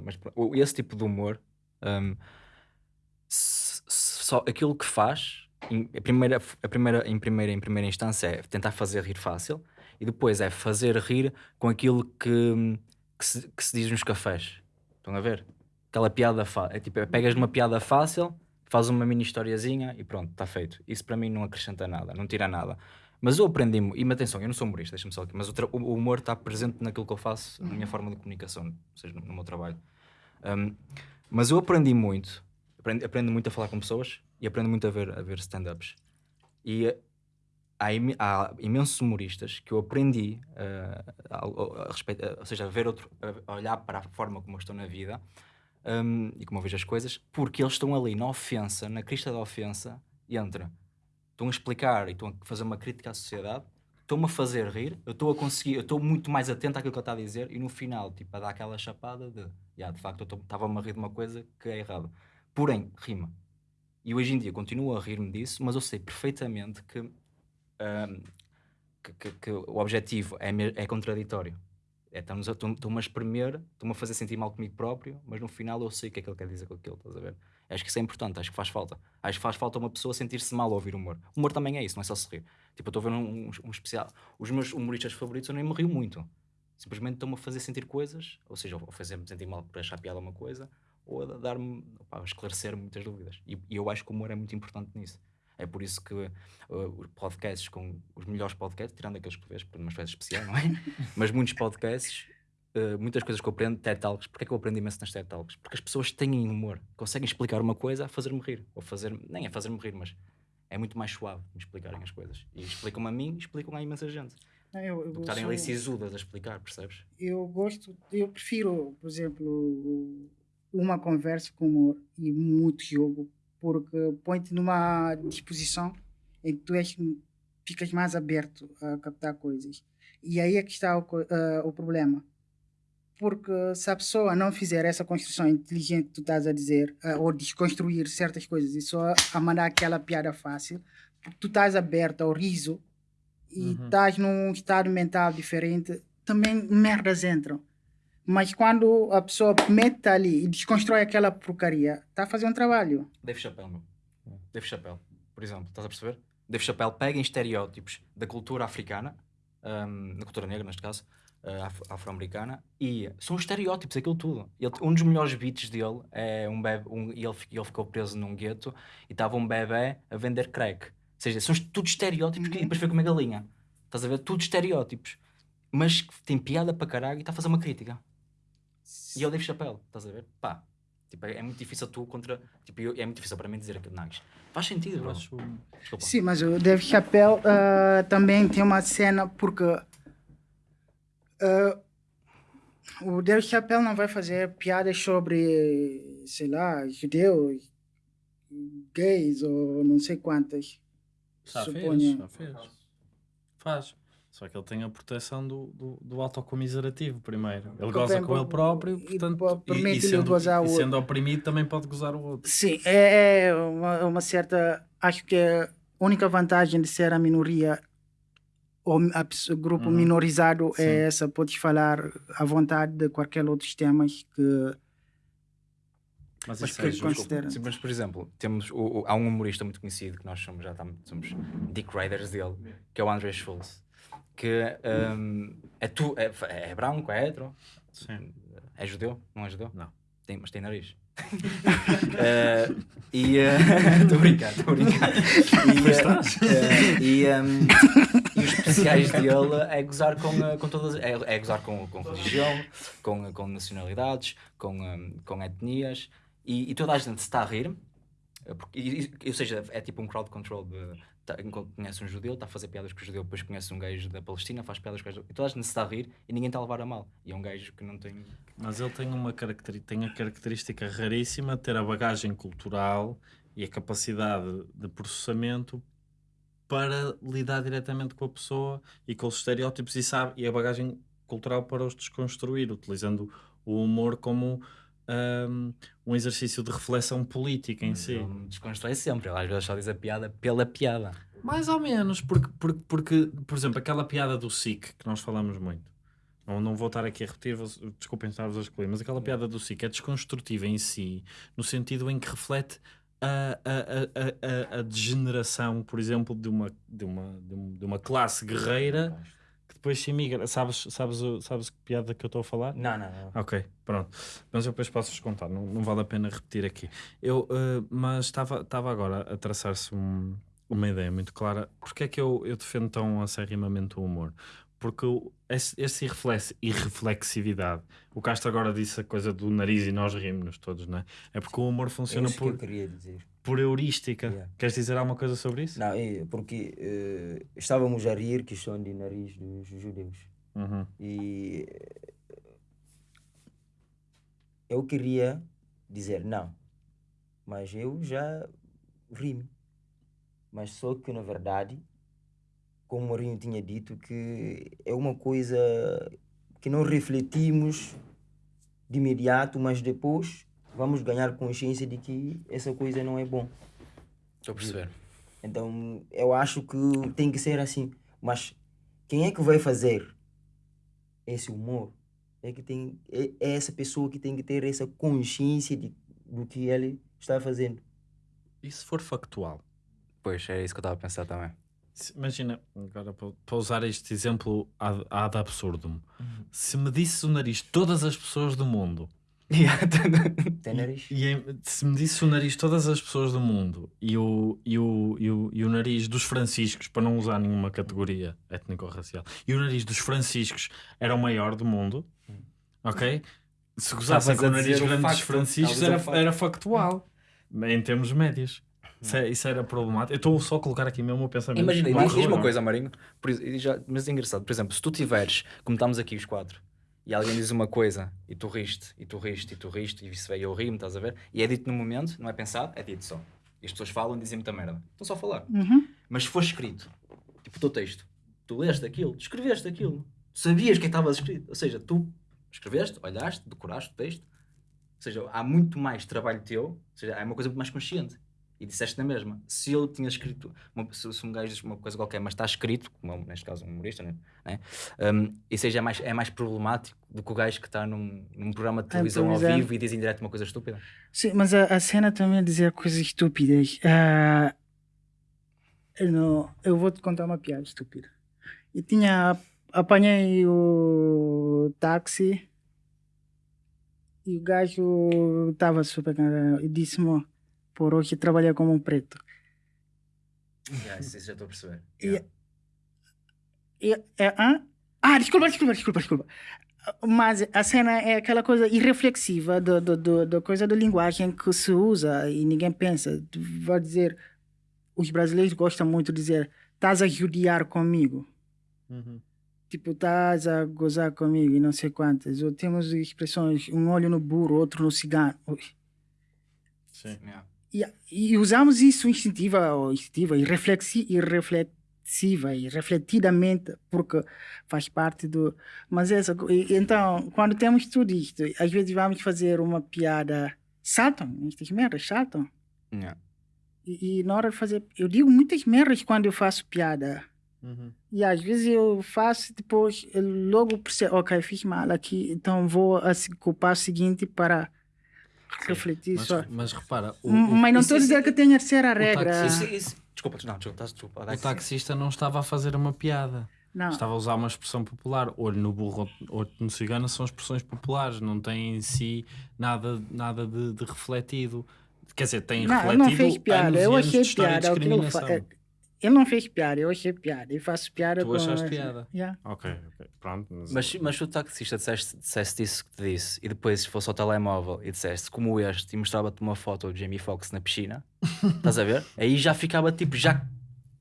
mas esse tipo de humor. hum, s- só aquilo que faz. Em, a primeira, a primeira, em, primeira, em primeira instância é tentar fazer rir fácil e depois é fazer rir com aquilo que, que, se, que se diz nos cafés. Estão a ver? Aquela piada fácil. É tipo, é, pegas numa piada fácil, faz uma mini historiazinha e pronto, está feito. Isso para mim não acrescenta nada, não tira nada. Mas eu aprendi, e atenção, eu não sou humorista, deixa-me só aqui, mas o, o humor está presente naquilo que eu faço, na minha forma de comunicação, ou seja, no, no meu trabalho. Um, mas eu aprendi muito, aprendi, aprendo muito a falar com pessoas e aprendo muito a ver, a ver stand-ups. E eh, há, imi- há imensos humoristas que eu aprendi eh, a, a- a respeito, a- ou seja, a ver outro, a olhar para a forma como eu estou na vida um, e como eu vejo as coisas, porque eles estão ali na ofensa, na crista da ofensa, e entra. Estão a explicar e estão a fazer uma crítica à sociedade, estão-me a fazer rir, eu estou a conseguir, eu estou muito mais atento àquilo que ele está a dizer, e no final, tipo, a dar aquela chapada de, "Ya, de facto, eu estava-me a rir de uma coisa que é errada. Porém, rima. E hoje em dia continuo a rir-me disso, mas eu sei perfeitamente que, ahm, que, que- que o objetivo é, é contraditório. É, estamos a- espremer, estão-me a fazer sentir mal comigo próprio, mas no final eu sei o que é que ele quer dizer com aquilo, estás a ver? Acho que isso é importante, acho que faz falta. Acho que faz falta uma pessoa sentir-se mal ao ouvir humor. Humor também é isso, não é só se rir. Tipo, eu estou a ver um, um- um especial. Os meus humoristas favoritos eu nem me rio muito. Simplesmente estão-me a fazer sentir coisas, ou seja, ou fazer-me sentir mal por achar piada uma coisa, ou a dar-me, a esclarecer muitas dúvidas. E, e, eu acho que o humor é muito importante nisso. É por isso que uh, os podcasts com os melhores podcasts, tirando aqueles que vês por umas festas especiais, não é? [LAUGHS] Mas muitos podcasts, uh, muitas coisas que eu aprendo, TED Talks, porque é que eu aprendo imenso nas TED Talks? Porque as pessoas têm humor, conseguem explicar uma coisa a fazer-me rir, ou fazer nem a fazer-me rir, mas é muito mais suave me explicarem as coisas. E explicam-me a mim e explicam a imensa gente. Não, eu, eu estarem ali sisudas a explicar, percebes? Eu gosto, eu prefiro, por exemplo, uma conversa com humor e muito jogo, porque põe-te numa disposição em que tu és, ficas mais aberto a captar coisas. E aí é que está o, uh, o problema. Porque se a pessoa não fizer essa construção inteligente que tu estás a dizer, uh, ou desconstruir certas coisas e só a mandar aquela piada fácil, tu estás aberto ao riso e uhum. estás num estado mental diferente, também merdas entram. Mas quando a pessoa mete ali e desconstrói aquela porcaria, está a fazer um trabalho. Dave Chappelle, meu. Dave Chappelle, por exemplo, estás a perceber? Dave Chappelle pega em estereótipos da cultura africana, um, da cultura negra neste caso, uh, afro-americana, e são estereótipos, aquilo tudo. Ele, um dos melhores beats dele é um bebê, um, ele, ele ficou preso num gueto e estava um bebê a vender crack. Ou seja, são tudo estereótipos uhum. e depois foi com uma galinha. Estás a ver? Tudo estereótipos. Mas tem piada para caralho e está a fazer uma crítica. E eu Dave Chappelle, estás a ver? Pá, tipo, é, é muito difícil tu contra. Tipo, eu, é muito difícil para mim dizer aquilo, não. Faz sentido, eu acho. Desculpa. Sim, mas o Dave Chappelle uh, também tem uma cena porque. Uh, o Dave Chappelle não vai fazer piadas sobre, sei lá, judeus, gays ou não sei quantas. Já fez, já fez. Faz. Só que ele tem a proteção do, do, do autocomiserativo primeiro. Ele goza com ele próprio, portanto, e, e, e, sendo, e sendo oprimido também pode gozar o outro. Sim, é, é uma, uma, certa. Acho que a única vantagem de ser a minoria ou o grupo uhum. minorizado é Sim. é essa. Podes falar à vontade de qualquer outros temas que. Mas, mas, que é considera. Sim, mas, por exemplo, temos o, o, há um humorista muito conhecido que nós somos, já estamos, somos Dick Riders dele, que é o André Schultz que um, é, tu, é, é branco, é hetero, Sim. é judeu, não é judeu? Não. Tem, mas tem nariz. uh, [LAUGHS] e [LAUGHS] estou uh, a brincar, estou a brincar. E, uh, e, um, e os especiais dele é gozar com, com todas, é, é gozar com, com religião, com, com nacionalidades, com, um, com etnias, e, e, toda a gente se está a rir, porque, ou seja, é tipo um crowd control de tá, conhece um judeu, está a fazer piadas com o judeu, depois conhece um gajo da Palestina, faz piadas com o E toda a gente se está a rir e ninguém está a levar a mal. E é um gajo que não tem. Mas ele tem, uma característica, tem a característica raríssima de ter a bagagem cultural e a capacidade de processamento para lidar diretamente com a pessoa e com os estereótipos e sabe e a bagagem cultural para os desconstruir, utilizando o humor como um, um exercício de reflexão política em si. Ele desconstrói sempre, ele às vezes só diz a piada pela piada. Mais ou menos, porque, porque, porque por exemplo, aquela piada do SIC que nós falamos muito. Não, não vou estar aqui a repetir, desculpem estar-vos a escolher, mas aquela piada do SIC é desconstrutiva em si, no sentido em que reflete a, a, a, a, a degeneração, por exemplo, de uma, de uma, de uma classe guerreira depois se imigra. Sabes, sabes, sabes que piada que eu estou a falar? Não, não, não. Ok, pronto. Mas eu depois posso-vos contar, não, não vale a pena repetir aqui. Eu, uh, mas estava agora a traçar-se um, uma ideia muito clara. Porque é que eu, eu defendo tão acerrimamente o humor? Porque esse, esse irreflexividade, o Castro agora disse a coisa do nariz e nós rimos todos, não é? É porque o humor funciona é por. Que eu queria dizer por heurística. Yeah. Queres dizer alguma coisa sobre isso? Não, é porque uh, estávamos a rir questão de nariz dos judeus. Uhum. E eu queria dizer não, mas eu já ri-me. Mas só que na verdade, como o Mourinho tinha dito, que é uma coisa que não refletimos de imediato, mas depois vamos ganhar consciência de que essa coisa não é bom. Estou a perceber. Então eu acho que tem que ser assim. Mas quem é que vai fazer esse humor? É, que tem, é, é essa pessoa que tem que ter essa consciência de, do que ele está fazendo. E se for factual? Pois, é isso que eu estava a pensar também. Imagina, agora para usar este exemplo ad, ad absurdum, se me disse o nariz todas as pessoas do mundo [LAUGHS] Tem nariz? E em- se me disse o nariz de todas as pessoas do mundo e o, e, o, e, o, e o nariz dos franciscos, para não usar nenhuma categoria étnico-racial, e o nariz dos franciscos era o maior do mundo, ok? Se gozassem com o nariz grande dos franciscos era, era factual, em termos médios. Isso, é- isso era problemático. Eu estou só a colocar aqui mesmo o pensamento. Imagina, diz, diz uma coisa, Marinho, por e já- mas é engraçado, por exemplo, se tu tiveres, como estamos aqui os quatro, e alguém diz uma coisa, e tu riste, e tu riste, e tu riste, e isso veio eu rimo, estás a ver? E é dito no momento, não é pensado, é dito só. E as pessoas falam e dizem muita merda. Estão só a falar. Uhum. Mas se for escrito, tipo o teu texto, tu leste aquilo, tu escreveste aquilo, tu sabias que estava escrito. Ou seja, tu escreveste, olhaste, decoraste o texto. Ou seja, há muito mais trabalho teu, ou seja, é uma coisa muito mais consciente. E disseste na mesma. Se eu tinha escrito, uma, se, se um gajo diz uma coisa qualquer, mas está escrito, como é, neste caso um humorista, né? né? Um, aí já é mais, é mais problemático do que o gajo que está num, num programa de televisão ao improvisar. vivo e diz em direto uma coisa estúpida. Sim, mas a, a cena também é dizer coisas estúpidas. Ah, eu, não, eu vou te contar uma piada estúpida. Eu tinha. Apanhei o táxi e o gajo estava super cansado e disse-me: por hoje trabalhar como um preto. Yeah, isso, isso já estou a perceber. Yeah. E, é? Ah, desculpa, desculpa, desculpa, desculpa. Mas a cena é aquela coisa irreflexiva do, do, do, da coisa da linguagem que se usa e ninguém pensa. Vai dizer, os brasileiros gostam muito de dizer, estás a judiar comigo. Uhum. Tipo, estás a gozar comigo e não sei quantas. Ou temos expressões, um olho no burro, outro no cigano. Sim. Yeah. E, e usamos isso instintiva ou instintiva e reflexi, e reflexiva e refletidamente porque faz parte do mas essa co- e- então quando temos tudo isto às vezes vamos fazer uma piada saltam estas merdas saltam Yeah. e, e na hora de fazer eu digo muitas merdas quando eu faço piada Uhum. e às vezes eu faço depois eu logo percebo ok fiz mal aqui então vou a com o seguinte para refletir Mas, só mas repara, o, M- o- Mas não estou a dizer que tenha de ser a regra. táxi- Isso, isso, desculpa, não, desculpa, desculpa. o taxista não estava a fazer uma piada. Não. Estava a usar uma expressão popular. Olho no burro, olho no cigano são expressões populares, não tem em si nada, nada de, de refletido. Quer dizer, tem Não, refletido não fez piada. anos e Eu anos achei de história de piada. Ele não fez piada, eu achei piada. Eu faço piada Tu com. achaste essa- piada? Yeah. Ok, ok, pronto. Mas, Mas, mas se o taxista disseste, disseste isso que te disse e depois fosse ao telemóvel e disseste como este e mostrava-te uma foto do Jamie Foxx na piscina, [LAUGHS] estás a ver? Aí já ficava tipo, já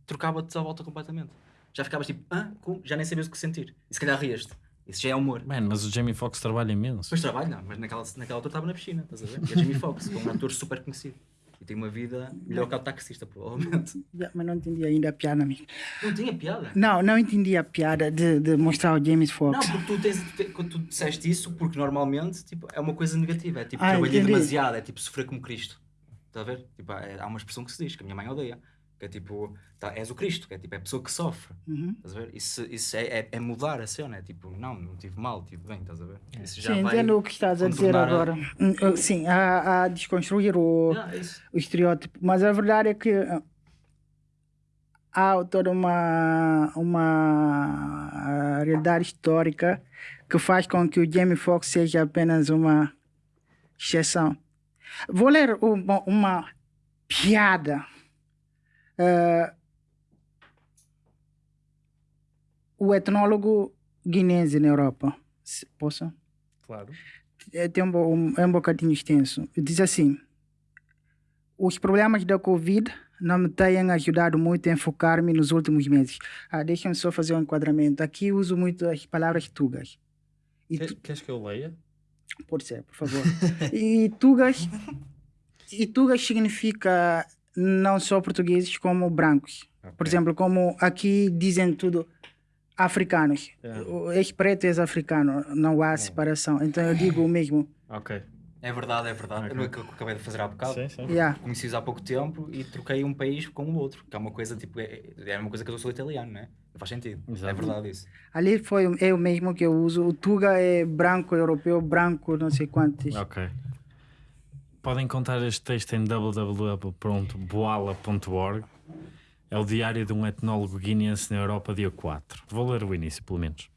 trocava-te à volta completamente. Já ficavas tipo, ah, como? já nem sabias o que sentir. E se calhar rieste. Isso já é humor. Man, mas o Jamie Foxx trabalha imenso. Depois trabalho, não, mas naquela, naquela altura estava na piscina, estás a ver? E é Jamie Foxx, que é um ator super conhecido. E tem uma vida melhor que o taxista, provavelmente. [LAUGHS] Yeah, mas não entendi ainda a piada, amigo. Não tinha piada. Não, não entendi a piada de, de mostrar o James Não, Fox. porque tu tens, tu tu disseste isso, porque normalmente tipo, é uma coisa negativa, é tipo Ah, trabalhei demasiado, é tipo sofrer como Cristo. Estás a ver? Tipo, é- há uma expressão que se diz, que a minha mãe odeia, que é tipo, tá, és o Cristo, que é tipo, é a pessoa que sofre. Uhum. Estás a ver? Isso, isso é, é, é mudar a cena, é tipo, não, não tive mal, tive bem, estás a ver? Isso já Sim, vai entendo o que estás a dizer contornar a- agora. Hum, uh, Sim, a, a desconstruir o, Ah, é o estereótipo. Mas a verdade é que uh, há toda uma, uma uh, realidade histórica que faz com que o Jamie Foxx seja apenas uma exceção. Vou ler uma, uma piada. Uh, o etnólogo guinense na Europa. Se- Posso? Claro. é, tem um, um, é um bocadinho extenso. Diz assim: Os problemas da Covid não me têm ajudado muito a enfocar-me nos últimos meses. Ah, Deixa-me só fazer um enquadramento. Aqui uso muito as palavras tugas. E tu, Queres que eu leia? pode ser, por favor. e tugas, e tugas significa não só portugueses como brancos. Por exemplo, como aqui dizem tudo africanos. É. O És preto, és africano. Não há separação. Então eu digo o mesmo. Ok. É verdade, é verdade. Ok. É o que eu acabei de fazer há bocado. Sim, sim. Yeah. Conheci-os há pouco tempo e troquei um país com o outro, que é uma coisa tipo, é, é uma coisa que eu sou italiano, não é? Não faz sentido. É Exato. verdade isso. Ali foi é o mesmo que eu uso. O Tuga é branco europeu, branco não sei quantos. Ok. Podem encontrar este texto em www.boala.org. É o diário de um etnólogo guineense na Europa, dia 4. Vou ler o início, pelo menos.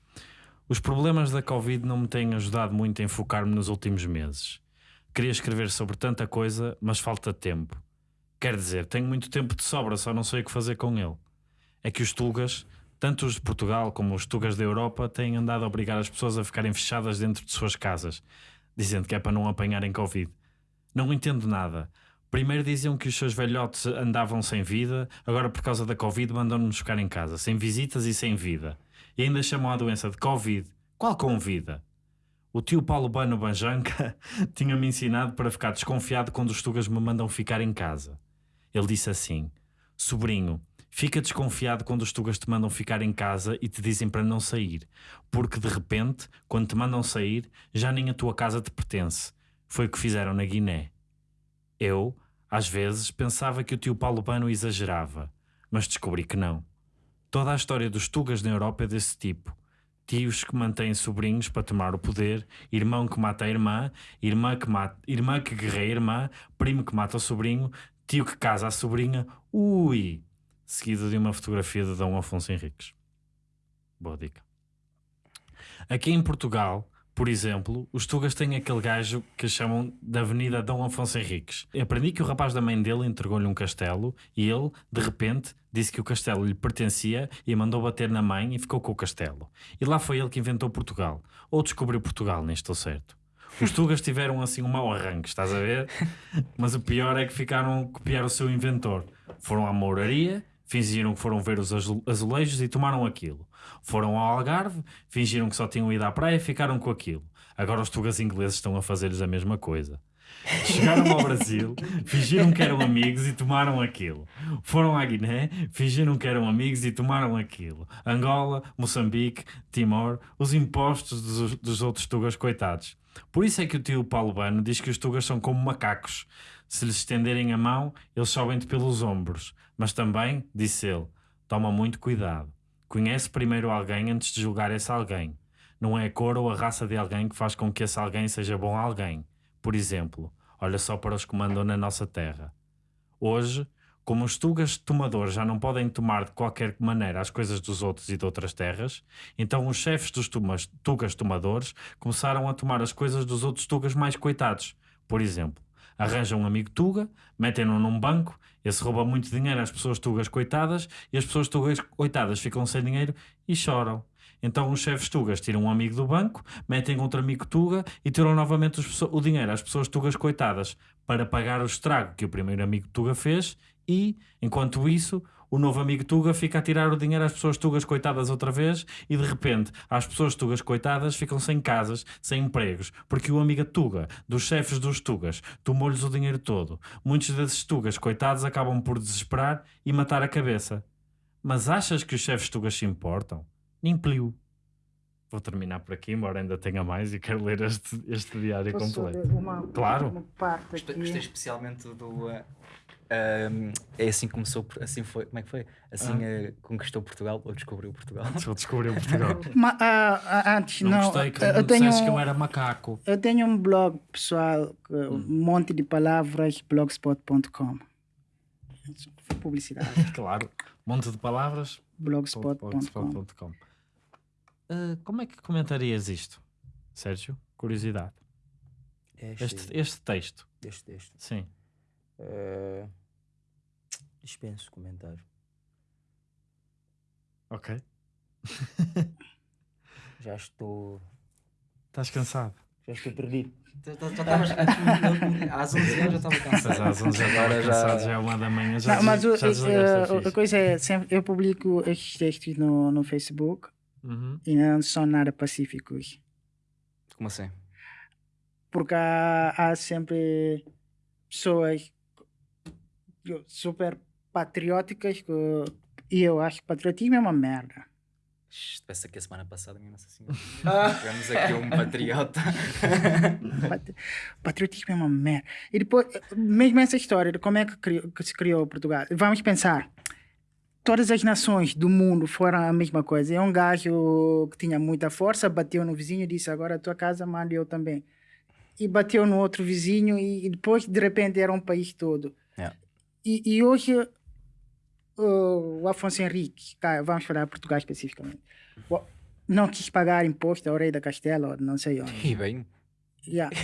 Os problemas da Covid não me têm ajudado muito a enfocar-me nos últimos meses. Queria escrever sobre tanta coisa, mas falta tempo. Quer dizer, tenho muito tempo de sobra, só não sei o que fazer com ele. É que os Tugas, tanto os de Portugal como os Tugas da Europa, têm andado a obrigar as pessoas a ficarem fechadas dentro de suas casas, dizendo que é para não apanharem Covid. Não entendo nada. Primeiro diziam que os seus velhotes andavam sem vida, agora por causa da Covid mandam-nos ficar em casa, sem visitas e sem vida. E ainda chamam a doença de Covid. Qual com vida? O tio Paulo Bano Banjanca [LAUGHS] tinha-me ensinado para ficar desconfiado quando os tugas me mandam ficar em casa. Ele disse assim: Sobrinho, fica desconfiado quando os tugas te mandam ficar em casa e te dizem para não sair, porque de repente, quando te mandam sair, já nem a tua casa te pertence. Foi o que fizeram na Guiné. Eu, às vezes, pensava que o tio Paulo Bano exagerava, mas descobri que não. Toda a história dos tugas na Europa é desse tipo tios que mantêm sobrinhos para tomar o poder, irmão que mata a irmã, irmã que, mata, irmã que guerreia a irmã, primo que mata o sobrinho, tio que casa a sobrinha, ui! Seguido de uma fotografia de Dom Afonso Henriques. Boa dica. Aqui em Portugal, por exemplo, os Tugas têm aquele gajo que chamam da Avenida Dom Afonso Henriques. Eu aprendi que o rapaz da mãe dele entregou-lhe um castelo e ele, de repente, disse que o castelo lhe pertencia e mandou bater na mãe e ficou com o castelo. E lá foi ele que inventou Portugal. Ou descobriu Portugal, nem estou certo. Os Tugas tiveram assim um mau arranque, estás a ver? [LAUGHS] Mas o pior é que ficaram a copiar o seu inventor. Foram à mouraria, fingiram que foram ver os azulejos e tomaram aquilo. Foram ao Algarve, fingiram que só tinham ido à praia e ficaram com aquilo. Agora os tugas ingleses estão a fazer-lhes a mesma coisa. Chegaram ao Brasil, [LAUGHS] fingiram que eram amigos e tomaram aquilo. Foram à Guiné, fingiram que eram amigos e tomaram aquilo. Angola, Moçambique, Timor, os impostos dos, dos outros tugas coitados. Por isso é que o tio Paulo Bano diz que os tugas são como macacos. Se lhes estenderem a mão, eles sobem-te pelos ombros. Mas também, disse ele, toma muito cuidado. Conhece primeiro alguém antes de julgar esse alguém. Não é a cor ou a raça de alguém que faz com que esse alguém seja bom alguém. Por exemplo, olha só para os que mandam na nossa terra. Hoje, como os tugas tomadores já não podem tomar de qualquer maneira as coisas dos outros e de outras terras, então os chefes dos tumas, tugas tomadores começaram a tomar as coisas dos outros tugas mais coitados. Por exemplo, arranjam um amigo tuga, metem-no num banco esse rouba muito dinheiro às pessoas tugas coitadas e as pessoas tugas coitadas ficam sem dinheiro e choram. Então os chefes tugas tiram um amigo do banco, metem outro amigo tuga e tiram novamente o dinheiro às pessoas tugas coitadas para pagar o estrago que o primeiro amigo tuga fez e, enquanto isso, o novo amigo Tuga fica a tirar o dinheiro às pessoas tugas coitadas outra vez e de repente as pessoas tugas coitadas ficam sem casas, sem empregos, porque o amigo Tuga, dos chefes dos Tugas, tomou-lhes o dinheiro todo. Muitos desses Tugas coitados acabam por desesperar e matar a cabeça. Mas achas que os chefes Tugas se importam? Nem pliu. Vou terminar por aqui, embora ainda tenha mais e quero ler este, este diário Posso completo. Uma, Claro. Uma parte Gostei, aqui. gostei especialmente do. uh, um, é assim que começou, assim foi, como é que foi? Assim uh, conquistou Portugal ou descobriu Portugal? Só [LAUGHS] descobriu Portugal. Ma- ah, ah, antes, Não, não, gostei que eu não tenho, disseste que eu era macaco. eu tenho um blog pessoal, que- um Hum. monte de palavras, blogspot.com. Foi publicidade. [LAUGHS] Claro. Monte de palavras. blogspot.com. blogspot.com. Ah, como é que comentarias isto, Sérgio? Curiosidade. Este, Este, este texto. este texto. Sim. Eh, dispenso comentário. Ok. [LAUGHS] Já estou. Estás cansado? Já estou perdido. Já estavas às 11 horas já estava cansado. às 11 já estava Agora já- cansado, já é uma da manhã. Já, Não, mas o- já desligaste a a coisa é, sempre, eu publico estes textos no, no Facebook Uhum. e não são nada pacíficos. Como assim? Porque há, há sempre pessoas super patrióticas que, e eu acho que patriotismo é uma merda. Pensa que a semana passada, minha Nossa Senhora. Tivemos aqui um patriota. [LAUGHS] Pat- Patriotismo é uma merda. E depois, mesmo essa história de como é que, criou- que se criou Portugal, vamos pensar. Todas as nações do mundo foram a mesma coisa. É um gajo que tinha muita força, bateu no vizinho e disse: Agora a tua casa manda eu também. E bateu no outro vizinho, e, e depois, de repente, era um país todo. Yeah. E, e hoje, o, Afonso Henrique, cá, vamos falar Portugal especificamente, não quis pagar imposto ao rei da Castela, não sei onde. E bem, Yeah.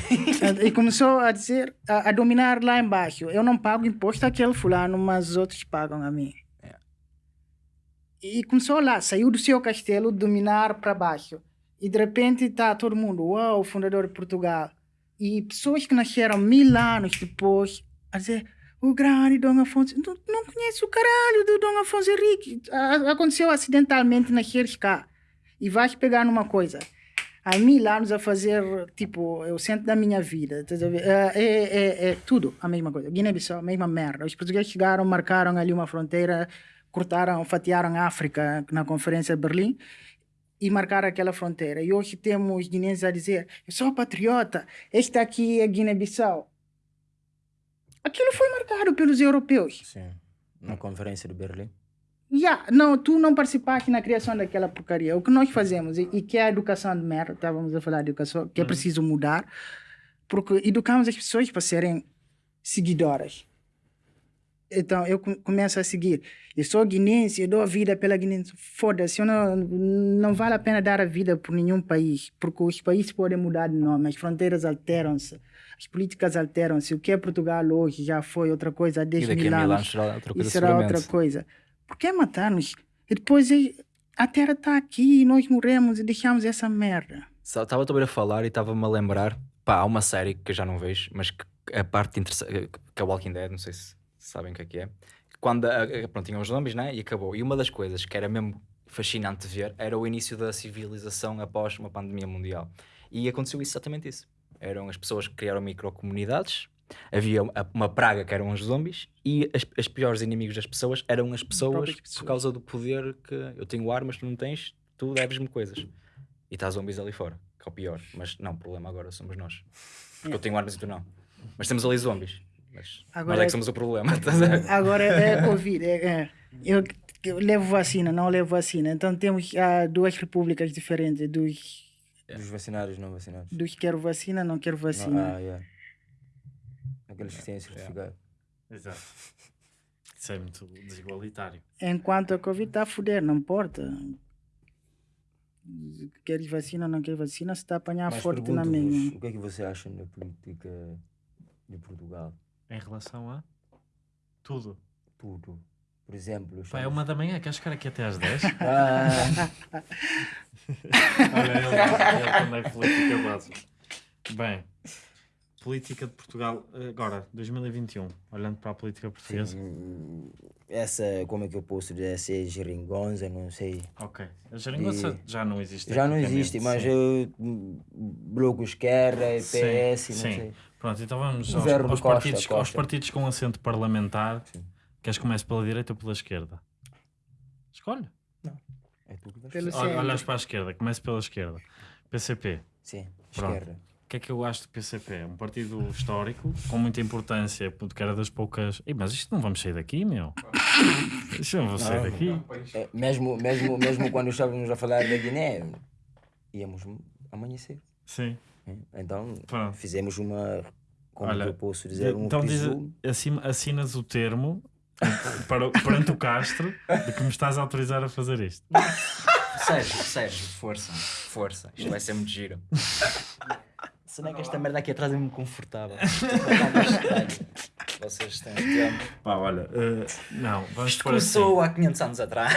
e começou a dizer, a, a dominar lá embaixo. Eu não pago imposto àquele fulano, mas os outros pagam a mim. Yeah. E começou lá, saiu do seu castelo, dominar para baixo. E de repente está todo mundo, uau, fundador de Portugal. E pessoas que nasceram mil anos depois a dizer, o grande Dom Afonso, não, não conhece o caralho do Dom Afonso Henrique. Aconteceu acidentalmente nasceres cá. E vais pegar numa coisa há mil anos a fazer, tipo, é o centro da minha vida. estás a ver? É, é, é, tudo a mesma coisa. Guiné-Bissau, a mesma merda. Os portugueses chegaram, marcaram ali uma fronteira, cortaram, fatiaram a África na Conferência de Berlim e marcaram aquela fronteira. E hoje temos guineenses a dizer: eu sou patriota, esta aqui é Guiné-Bissau. Aquilo foi marcado pelos europeus. Sim. Na conferência de Berlim. Yeah, não, tu não participaste na criação daquela porcaria. O que nós fazemos, e, e que é a educação de merda, estávamos a falar de educação, que é preciso mudar, porque educamos as pessoas para serem seguidoras. Então, eu com- começo a seguir. Eu sou guinense, eu dou a vida pela Guiné. Foda-se, não, não vale a pena dar a vida por nenhum país, porque os países podem mudar de nome, as fronteiras alteram-se, as políticas alteram-se. O que é Portugal hoje já foi outra coisa há e 10 daqui mil anos anos será outra coisa isso será outra coisa. Por que matar-nos? E depois eh, a terra está aqui e nós morremos e deixamos essa merda. Estava ouvir a falar e estava-me a lembrar. Pá, há uma série que eu já não vejo, mas que a parte interessante. que é Walking Dead, não sei se sabem o que é que é. Quando pronto, tinham os zombies, né? E acabou. E uma das coisas que era mesmo fascinante ver era o início da civilização após uma pandemia mundial. E aconteceu exatamente isso. Eram as pessoas que criaram microcomunidades. Havia uma- praga que eram os zombies e as, as piores inimigos das pessoas eram as pessoas, pessoas. por causa do poder que eu tenho armas, tu não tens, tu deves-me coisas. E está zombies ali fora, que é o pior. Mas não, o problema agora somos nós. Porque eu tenho armas e tu não. Mas temos ali zombies. Mas Agora nós é que somos o problema. [LAUGHS] ver? Agora é Covid. é- é. Eu, eu levo vacina, não levo vacina. Então temos ah, duas repúblicas diferentes. Dos, Dos vacinados e não vacinados. dos quero vacina, não quero Não, vacina. ah, yeah. Aqueles que têm certificado. Exato. [LAUGHS] Isso é muito desigualitário. Enquanto a Covid está a foder, não importa. Queres vacina, não queres vacina, se está a apanhar Mas forte na minha. o que é que você acha da política de Portugal? Em relação a tudo. Tudo. Por exemplo... Pá, é uma da manhã, queres ficar aqui até às 10? [LAUGHS] Ah, Olha, ele, ele quando é política básica. Bem, política de Portugal, agora, 2021, olhando para a política portuguesa. sim, essa, como é que eu posso dizer, essa é geringonça, não sei. Ok, a geringonça E- já não existe. Já não existe, mas sim. eu, bloco esquerda, Sim, PS, não sim. sei. Pronto, então vamos aos, aos Costa, partidos, aos Costa. partidos com assento parlamentar. Sim. Queres que comece pela direita ou pela esquerda? Escolhe. É tu que vais olhas para a esquerda, comece pela esquerda. PCP. Sim, Pronto. esquerda. O que é que eu acho do PCP? É um partido histórico, com muita importância, porque era das poucas. Ih, mas isto não vamos sair daqui, meu. Isto não vamos sair Não. daqui. É, mesmo, mesmo, mesmo quando estávamos a falar da Guiné, íamos amanhecer. Sim. hein? Então Pronto. fizemos uma, como Olha, que eu posso dizer, um então diz, assim, assinas o termo para, perante o Castro de que me estás a autorizar a fazer isto. Sérgio, Sérgio, força, força. Isto vai ser muito giro. Se não é que esta merda aqui atrás é muito confortável. [LAUGHS] Vocês têm tempo. Pá, olha, eh, não, vamos Isto por assim. começou há 500 anos atrás.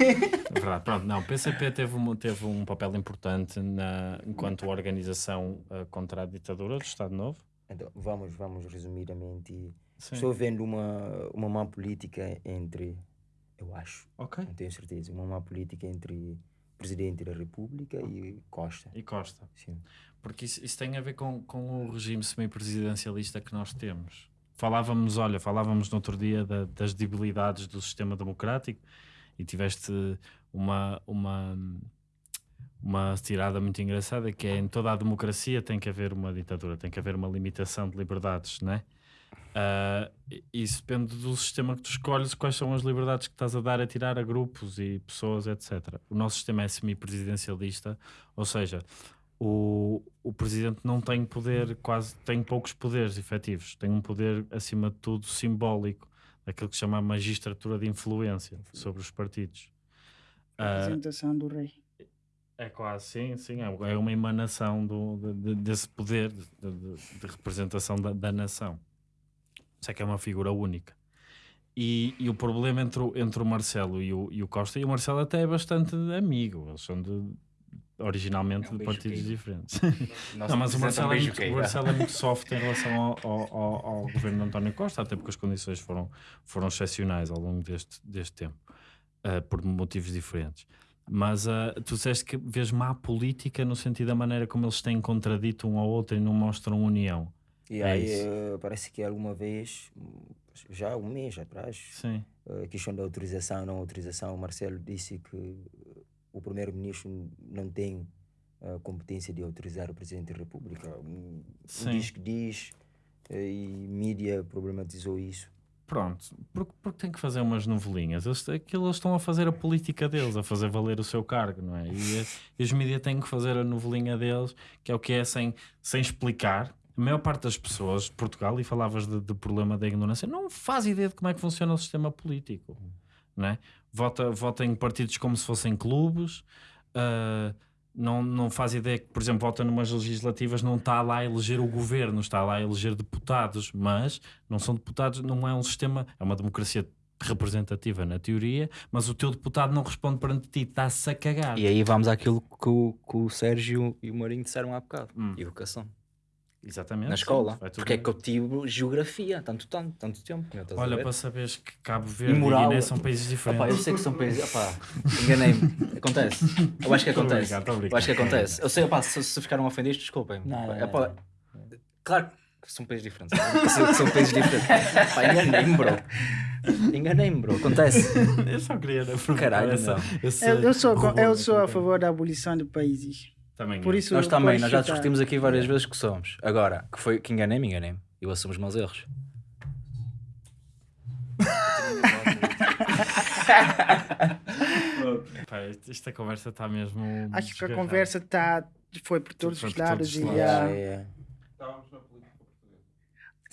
É [LAUGHS] verdade, pronto, não, o PCP teve um, teve um papel importante na, enquanto organização eh, contra a ditadura do Estado Novo. Então, vamos, vamos resumidamente. Sim. Estou vendo uma, uma má política entre, eu acho, Ok. não tenho certeza, uma má política entre Presidente da República e Costa. E Costa. Sim. Porque isso, isso tem a ver com, com o regime semipresidencialista que nós temos. Falávamos, olha, falávamos no outro dia da- das debilidades do sistema democrático e tiveste uma, uma, uma tirada muito engraçada que é em toda a democracia tem que haver uma ditadura, tem que haver uma limitação de liberdades, não é? E- isso depende do sistema que tu escolhes, quais são as liberdades que estás a dar a tirar a grupos e pessoas, etc. O nosso sistema é semipresidencialista, ou seja, o, o presidente não tem poder, quase tem poucos poderes efetivos, tem um poder acima de tudo simbólico, aquilo que se chama a magistratura de influência sobre os partidos. Ah, Representação do rei. é quase, sim, sim, é é uma emanação do, de- de- desse poder de, de- de representação da, da nação. Isso é que é uma figura única. E, e o problema entre o, entre o Marcelo e o, e o Costa, e o Marcelo até é bastante amigo, eles são de, originalmente É um de partidos diferentes. [LAUGHS] Não, mas o Marcelo, é muito, o Marcelo é muito soft em relação ao, ao- ao- governo de António Costa, até porque as condições foram, foram excepcionais ao longo deste, deste tempo, ah, por motivos diferentes. Mas ah, tu disseste que vês má política no sentido da maneira como eles têm contradito um ao outro e não mostram união. E É aí eh, parece que alguma vez, já um mês atrás, Sim. a questão da autorização não autorização, o Marcelo disse que eh, o primeiro-ministro não tem a competência de autorizar o presidente da República. Um. Diz que diz, eh, e mídia problematizou isso. Pronto, porque, porque tem que fazer umas novelinhas. Eles, aquilo eles estão a fazer a política deles, a fazer valer o seu cargo, não é? E, eh, e os mídias têm que fazer a novelinha deles, que é o que é sem, sem explicar. A maior parte das pessoas de Portugal, e falavas de, de problema da ignorância, não faz ideia de como é que funciona o sistema político. Não é? vota, vota em partidos como se fossem clubes. ah, não, não faz ideia que, por exemplo, vota numas legislativas, não está lá a eleger o governo, está lá a eleger deputados, mas não são deputados, não é um sistema, é uma democracia representativa na teoria, mas o teu deputado não responde perante ti, está-se a cagar. E aí vamos àquilo que o, que o Sérgio e o Marinho disseram há bocado: Hum. educação. Exatamente. Na escola. Porque é que eu tive geografia tanto, tanto, tanto tempo. Olha, ver? para saberes que Cabo Verde e, moral- Guiné são países diferentes. Eu sei que são países. Opá, enganei-me. Acontece. Eu acho que [LAUGHS] acontece. brincar, tô a brincar. Eu acho que acontece. Eu sei, opá, se, se ficaram ofendidos, desculpem. Não, não, Claro que são países diferentes. São países diferentes. Enganei-me, bro. Enganei-me, bro. Acontece. Eu só queria Caralho, não. Eu, eu sou, eu sou a favor da abolição de países. Também Por isso Nós também, nós já citar. discutimos aqui várias vezes que somos. Agora, que foi que enganei-me, enganei-me. Eu assumo os meus erros. Pá, isto- esta conversa está mesmo. Acho que a desgarrada. conversa tá, foi por todos Foi os por lados. todos E, É,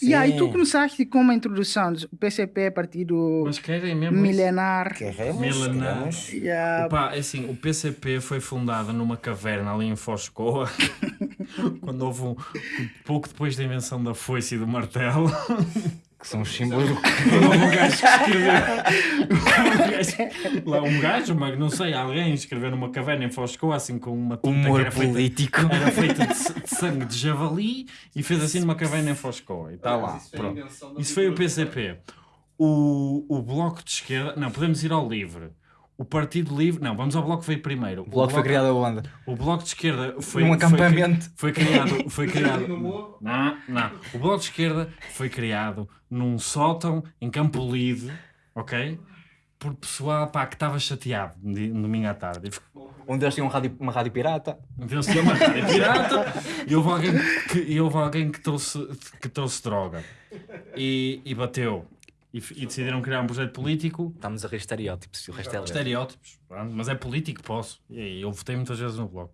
é. e aí tu Sim. começaste com uma introdução. O PCP é partido Mas querem mesmo. isso? milenar. Queremos, Milenar. queremos. E, ah, Opa, é assim, o PCP foi fundado numa caverna ali em Foscoa, [LAUGHS] quando houve um, pouco depois da invenção da foice e do martelo. [LAUGHS] Que são os símbolos do. [LAUGHS] Um gajo que escreveu. um gajo, lá, um gajo, mas não sei, alguém escreveu numa caverna em Foscoa, assim com uma tinta que Humor era feita, político. era feita de, de sangue de javali e fez assim numa caverna em Foscoa. E está lá. Pronto. Isso foi o PCP. O, o Bloco de Esquerda. Não, podemos ir ao Livre. O Partido Livre. Não, vamos ao Bloco que veio primeiro. O bloco foi criado aonde? O Bloco de Esquerda foi. Num foi acampamento. Foi, criado. Foi criado [LAUGHS] não, não. O Bloco de Esquerda foi criado num sótão em Campo Lido, ok? Por pessoal pá, que estava chateado no domingo à tarde. Um deles tinha um rádio, uma rádio pirata. Viu-se de uma rádio pirata e houve alguém que, e houve alguém que, trouxe, que trouxe droga e, e bateu. E, e decidiram criar um projeto político Estamos a rir estereótipos. O resto é estereótipos, pronto, mas é político, posso. E eu votei muitas vezes no bloco.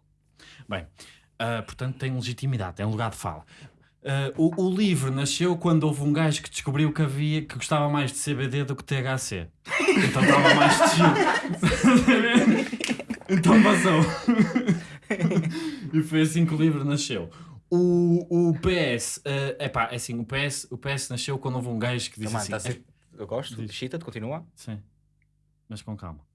Bem, ah, portanto tem legitimidade, tem lugar de fala. Ah, o, o livro nasceu quando houve um gajo que descobriu que havia que gostava mais de CBD do que THC. Então estava mais chill. [LAUGHS] então passou. [LAUGHS] e foi assim que o livro nasceu. O, o PS, é epá, é assim, o PS, o PS nasceu quando houve um gajo que disse assim, tá ser- Eu gosto. Chita, continua. Sim. Mas com calma.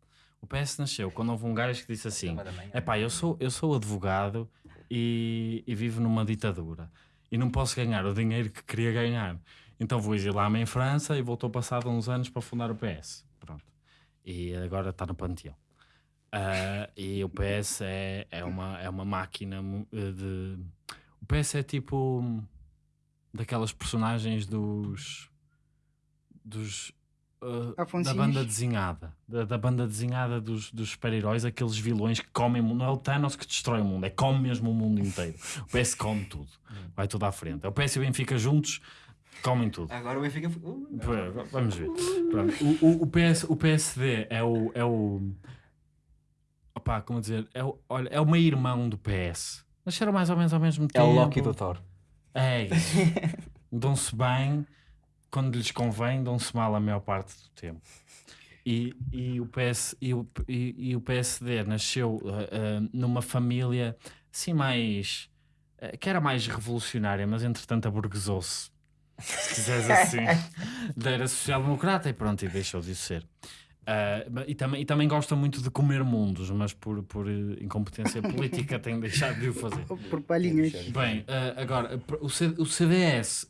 O PS nasceu quando houve um gajo que disse assim: é pá, eu sou, eu sou advogado e, e vivo numa ditadura e não posso ganhar o dinheiro que queria ganhar. Então vou exilar-me em França e voltou passado uns anos para fundar o PS. Pronto. E agora está no panteão. Ah, e o PS é, é, uma, é uma máquina eh, de. O PS é tipo daquelas personagens dos. Dos. ah, da banda desenhada. Da, da banda desenhada dos, dos super-heróis, aqueles vilões que comem o mundo. Não é o Thanos que destrói o mundo, é come mesmo o mundo inteiro. O PS come tudo. Vai tudo à frente. É o PS e o Benfica juntos comem tudo. Agora o Benfica. Uh, Vamos ver. O, o, o, PS, o PSD é o. É o opá, como dizer? É o, olha, é o meio-irmão do PS. Nasceram mais ou menos ao mesmo É tempo. o Loki do Thor. É isso. [LAUGHS] Dão-se bem. Quando lhes convém, dão-se mal a maior parte do tempo. E, e, o, PS, e, o, e, e o PSD nasceu uh, uh, numa família assim mais. Uh, que era mais revolucionária, mas entretanto aburguesou-se. Se quiseres assim. [LAUGHS] era social-democrata e pronto, e deixou de ser. Uh, e, também, e também gosta muito de comer mundos, mas por, por incompetência [LAUGHS] política tem deixado de o fazer. Por palhinhas. Bem, uh, agora, o, C, o, CDS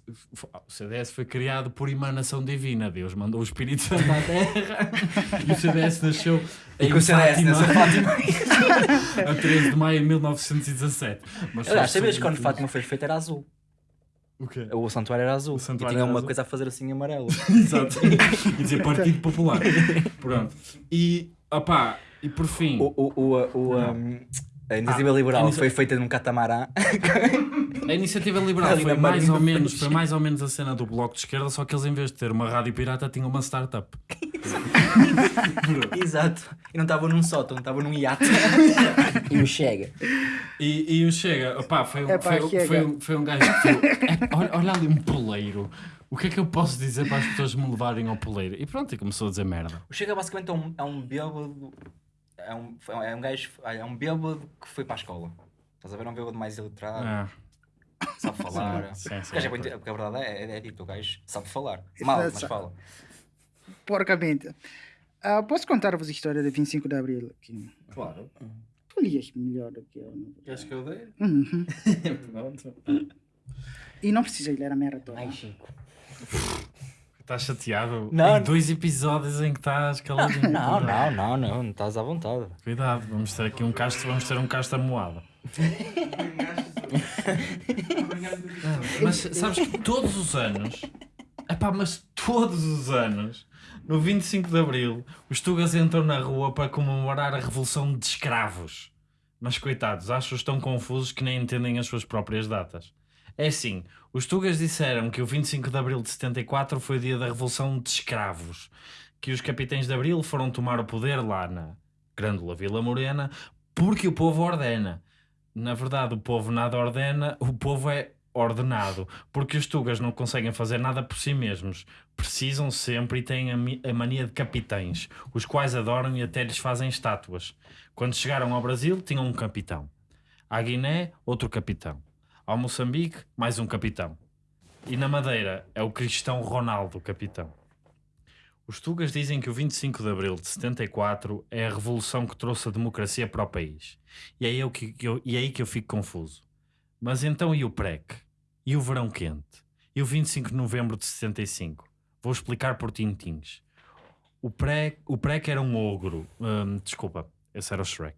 o CDS foi criado por emanação divina. Deus mandou o Espírito Santo à [LAUGHS] Terra e o CDS nasceu e com o CDS nasceu Fátima [LAUGHS] a 13 de maio de 1917. Mas Aliás, sabias que quando Fátima foi feita era azul? O quê? O santuário era azul. Santuário e tinha uma azul. coisa a fazer assim amarelo. [LAUGHS] Exato. e dizer Partido Popular. [LAUGHS] Pronto. E, opá, e por fim. O, o, o, o, um, a iniciativa ah, liberal a inicia... foi feita num catamarã. [LAUGHS] A iniciativa liberal foi mais, ou menos, foi mais ou menos a cena do Bloco de Esquerda, só que eles em vez de ter uma rádio pirata tinham uma startup. Exato. E não estavam num sótão, estavam num iate. [LAUGHS] e o Chega. E, e o Chega, opá, foi, um, foi, chega. foi, um, foi um gajo que foi, é, olha, olha ali um poleiro. O que é que eu posso dizer para as pessoas me levarem ao poleiro? E pronto, e começou a dizer merda. O Chega basicamente é um, é um bêbado. É um, é um gajo. É um bêbado que foi para a escola. Estás a ver? É um bêbado mais iletrado. Ah. Sabe falar. Sim, sim, sim, porque a verdade é, é, é dito, o gajo sabe falar. Mal, mas fala. Porcamente. Uh, posso contar-vos a história de 25 de Abril aqui? Claro. Tu lias melhor do que eu. Queres que eu dei? Uhum. [LAUGHS] Pronto. E não precisa ler a merda toda. Ai, Chico. Estás chateado? Não. Em dois episódios em que estás caladinho. [LAUGHS] Não, não, não, não, não estás à vontade. Cuidado, vamos ter aqui um casto, vamos ter um casto amoado. [LAUGHS] mas sabes que todos os anos, epá, mas todos os anos, no 25 de Abril, os Tugas entram na rua para comemorar a Revolução de Escravos. Mas coitados, acho que estão confusos que nem entendem as suas próprias datas. É assim, os Tugas disseram que o 25 de Abril de 74 foi o dia da Revolução de Escravos, que os capitães de Abril foram tomar o poder lá na Grândola Vila Morena, porque o povo ordena. Na verdade, o povo nada ordena, o povo é ordenado, porque os Tugas não conseguem fazer nada por si mesmos. Precisam sempre e têm a, mania de capitães, os quais adoram e até lhes fazem estátuas. Quando chegaram ao Brasil, tinham um capitão. À Guiné, outro capitão. Ao Moçambique, mais um capitão. E na Madeira, é o cristão Ronaldo, capitão. Os Tugas dizem que o 25 de Abril de 74 é a revolução que trouxe a democracia para o país. E é eu que, eu, e é aí que eu fico confuso. Mas então e o PREC? E o verão quente? E o 25 de novembro de 75? Vou explicar por tintins. O PREC, o PREC era um ogro. Hum, desculpa, esse era o Shrek.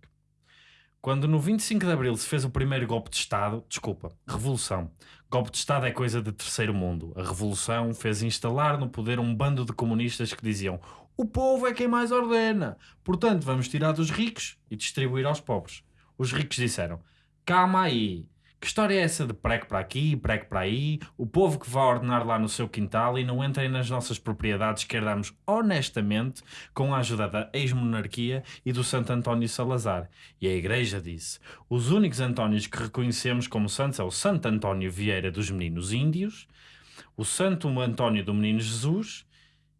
Quando no 25 de Abril se fez o primeiro golpe de Estado, desculpa, revolução. Golpe de Estado é coisa de terceiro mundo. A revolução fez instalar no poder um bando de comunistas que diziam: o povo é quem mais ordena, portanto vamos tirar dos ricos e distribuir aos pobres. Os ricos disseram: calma aí, que história é essa de prego para aqui, prego para aí? O povo que vai ordenar lá no seu quintal e não entrem nas nossas propriedades que herdamos honestamente com a ajuda da ex-monarquia e do Santo António Salazar. E a Igreja disse: os únicos Antónios que reconhecemos como santos é o Santo António Vieira dos Meninos Índios, o Santo António do Menino Jesus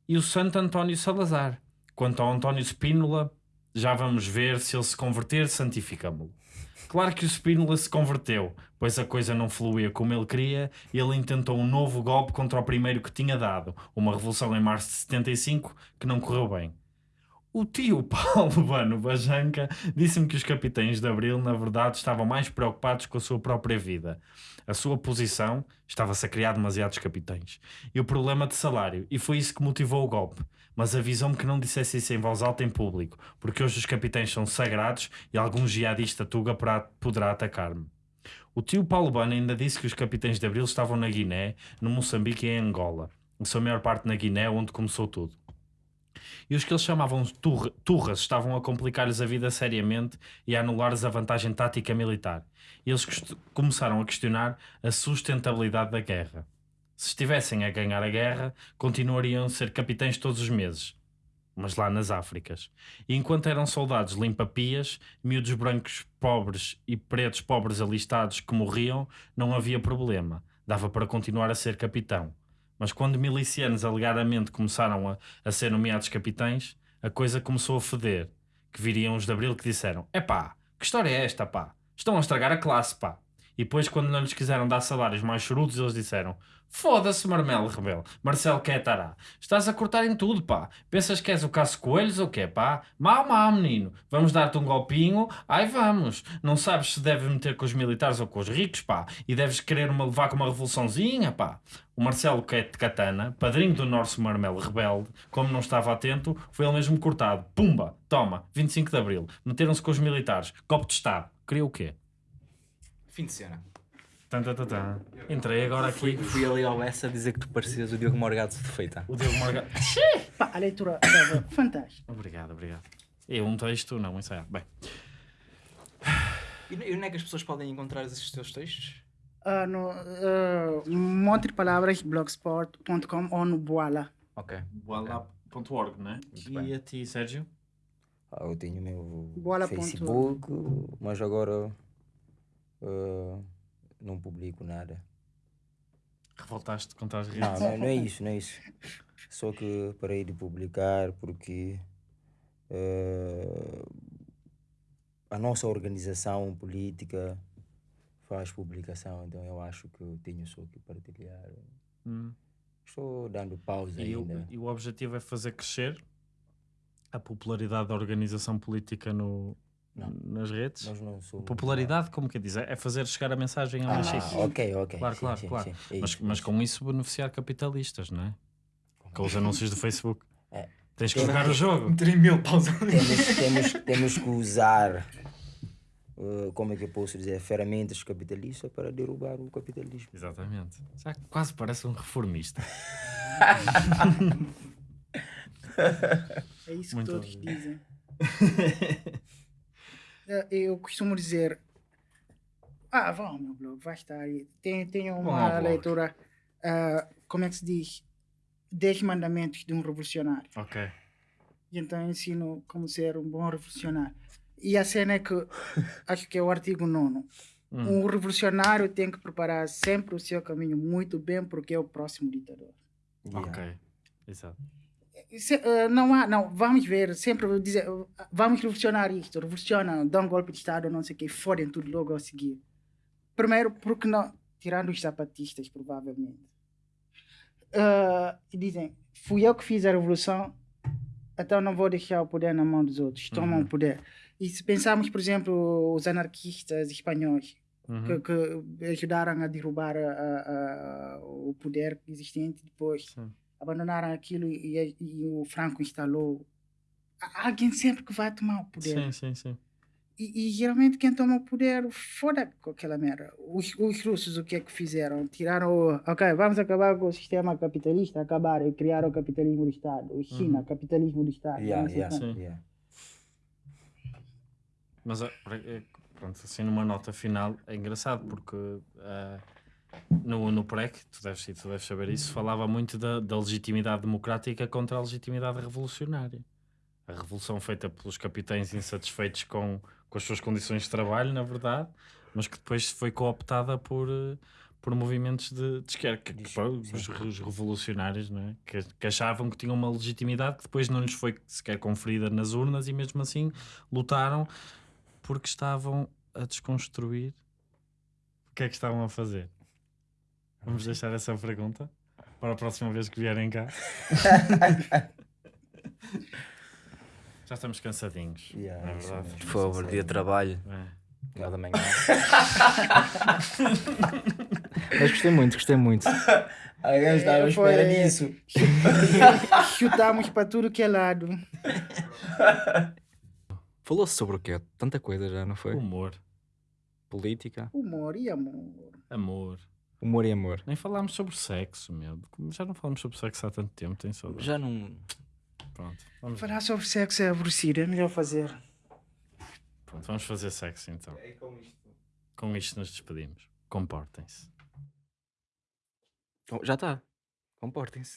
e o Santo António Salazar. Quanto ao António Spínola, já vamos ver se ele se converter, santificamo-lo. Claro que o Spínola se converteu, pois a coisa não fluía como ele queria ele intentou um novo golpe contra o primeiro que tinha dado, uma revolução em março de 75 que não correu bem. O tio [LAUGHS] Paulo Bano Bajanca disse-me que os capitães de Abril, na verdade, estavam mais preocupados com a sua própria vida. A sua posição estava-se a criar demasiados capitães. E o problema de salário. E foi isso que motivou o golpe mas avisou-me que não dissesse isso em voz alta em público, porque hoje os capitães são sagrados e algum jihadista tuga poderá atacar-me. O tio Paulo Bana ainda disse que os capitães de Abril estavam na Guiné, no Moçambique e em Angola, em sua maior parte na Guiné, onde começou tudo. E os que eles chamavam turra, turras estavam a complicar-lhes a vida seriamente e a anular-lhes a vantagem tática militar. E eles começaram a questionar a sustentabilidade da guerra se estivessem a ganhar a guerra, continuariam a ser capitães todos os meses. Mas lá nas Áfricas. E enquanto eram soldados limpa-pias, miúdos brancos pobres e pretos pobres alistados que morriam, não havia problema. Dava para continuar a ser capitão. Mas quando milicianos alegadamente começaram a, a ser nomeados capitães, a coisa começou a feder. Que viriam os de Abril que disseram: Epá, que história é esta, pá? Estão a estragar a classe, pá. E depois, quando não lhes quiseram dar salários mais chorudos, eles disseram: Foda-se, Marmelo Rebelo, Marcelo Quetará. Estás a cortar em tudo, pá. Pensas que és o Caso Coelhos ou quê, pá? Mal, mal, menino. Vamos dar-te um golpinho? Ai, vamos. Não sabes se deves meter com os militares ou com os ricos, pá. E deves querer uma, levar com uma revoluçãozinha, pá. O Marcelo Catana, padrinho do nosso Marmelo Rebelde, como não estava atento, foi ele mesmo cortado. Pumba, toma, 25 de Abril. Meteram-se com os militares. Copo de Estado. Queria o quê? Fim de cena. Entrei agora aqui. Fui ali ao Bessa a dizer que tu parecias o Diogo Morgado de feita. O Diogo Morgado. [LAUGHS] Pá, a leitura estava [COUGHS] fantástica. Obrigado, obrigado. Eu um texto, não, um ensaio. Bem, E onde é que as pessoas podem encontrar esses teus textos? Ah, no uh, Monte de Palavras, blogspot.com ou no Boala. Ok. boala.org, né? bem. E a ti, Sérgio? Ah, eu tenho o meu ponto- Facebook, mas agora ah, não publico nada. Revoltaste contra as Não, redes? não, não é isso, não é isso. Só que parei de publicar porque eh, a nossa organização política faz publicação, então eu acho que eu tenho só que partilhar. Hum. Estou dando pausa E, o, ainda. e o objetivo é fazer crescer a popularidade da organização política no, Não. nas redes? Nós não somos. Popularidade, como quer dizer? É fazer chegar a mensagem a Ah, mais sítios. ok, ok. Claro, sim, claro, sim, claro. sim, Mas, isso, mas isso. com isso beneficiar capitalistas, não é? Com os anúncios do Facebook. É. Tens que jogar o jogo. 3 mil pausa. temos, temos, temos que usar, eh, como é que eu posso dizer, ferramentas capitalistas para derrubar o capitalismo. Exatamente. Já quase parece um reformista. É isso Muito que todos obrigado. dizem. [LAUGHS] Eh, Eu costumo dizer: Ah, vão ao meu blog, vai estar aí. Tem, tem uma blog. leitura, ah, como é que se diz? 10 mandamentos de um revolucionário. ok. E então ensino como ser um bom revolucionário. E a cena é que, [LAUGHS] acho que é o artigo 9. Hum. Um revolucionário tem que preparar sempre o seu caminho muito bem, porque é o próximo ditador. Yeah. Ok. Exato. Se- eh, não há, não, vamos ver, sempre dizer, vamos revolucionar isto, revoluciona, dá um golpe de Estado, não sei o quê, fodem tudo logo a seguir. Primeiro, porque não, tirando os zapatistas, provavelmente. E dizem, fui eu que fiz a revolução, então não vou deixar o poder na mão dos outros, tomam Uhum. o poder. E se pensarmos, por exemplo, os anarquistas espanhóis, Uhum. que, que ajudaram a derrubar a- a- a- o poder existente depois Sim. Abandonaram aquilo e, e o Franco instalou. Há alguém sempre que vai tomar o poder. Sim, sim, sim. E, e geralmente quem toma o poder foda com aquela merda. Os, os russos o que é que fizeram? Tiraram o. Ok, vamos acabar com o sistema capitalista, acabaram e criaram o capitalismo do Estado. O China, Uhum. capitalismo do Estado. Yeah, yeah, yeah. Mas é, é, pronto, assim numa nota final é engraçado porque ah, no, no PREC, tu deves, tu deves saber isso, falava muito da, da legitimidade democrática contra a legitimidade revolucionária. A revolução feita pelos capitães insatisfeitos com, com as suas condições de trabalho, na verdade, mas que depois foi cooptada por, eh, por movimentos de, de esquerda, que, que, os, os revolucionários, não é? que, que achavam que tinham uma legitimidade que depois não lhes foi sequer conferida nas urnas e mesmo assim lutaram porque estavam a desconstruir. O que é que estavam a fazer? Vamos deixar essa pergunta para a próxima vez que vierem cá. [LAUGHS] Já estamos cansadinhos. Yeah, é verdade? Por favor, dia de trabalho, É. final da manhã. [LAUGHS] Mas gostei muito, gostei muito. Eu estava à foi- espera disso. [LAUGHS] Chutamos para tudo que é lado. Falou-se sobre o quê? Tanta coisa já, não foi? Humor, Política, Humor e amor. amor. Humor e amor. Nem falámos sobre sexo, meu. Já não falamos sobre sexo há tanto tempo, tem saudade. Já não. Pronto, vamos, Falar sobre sexo é aborrecido, é melhor fazer. pronto, vamos fazer sexo então. Com isto nos despedimos. Comportem-se. Já está. Comportem-se.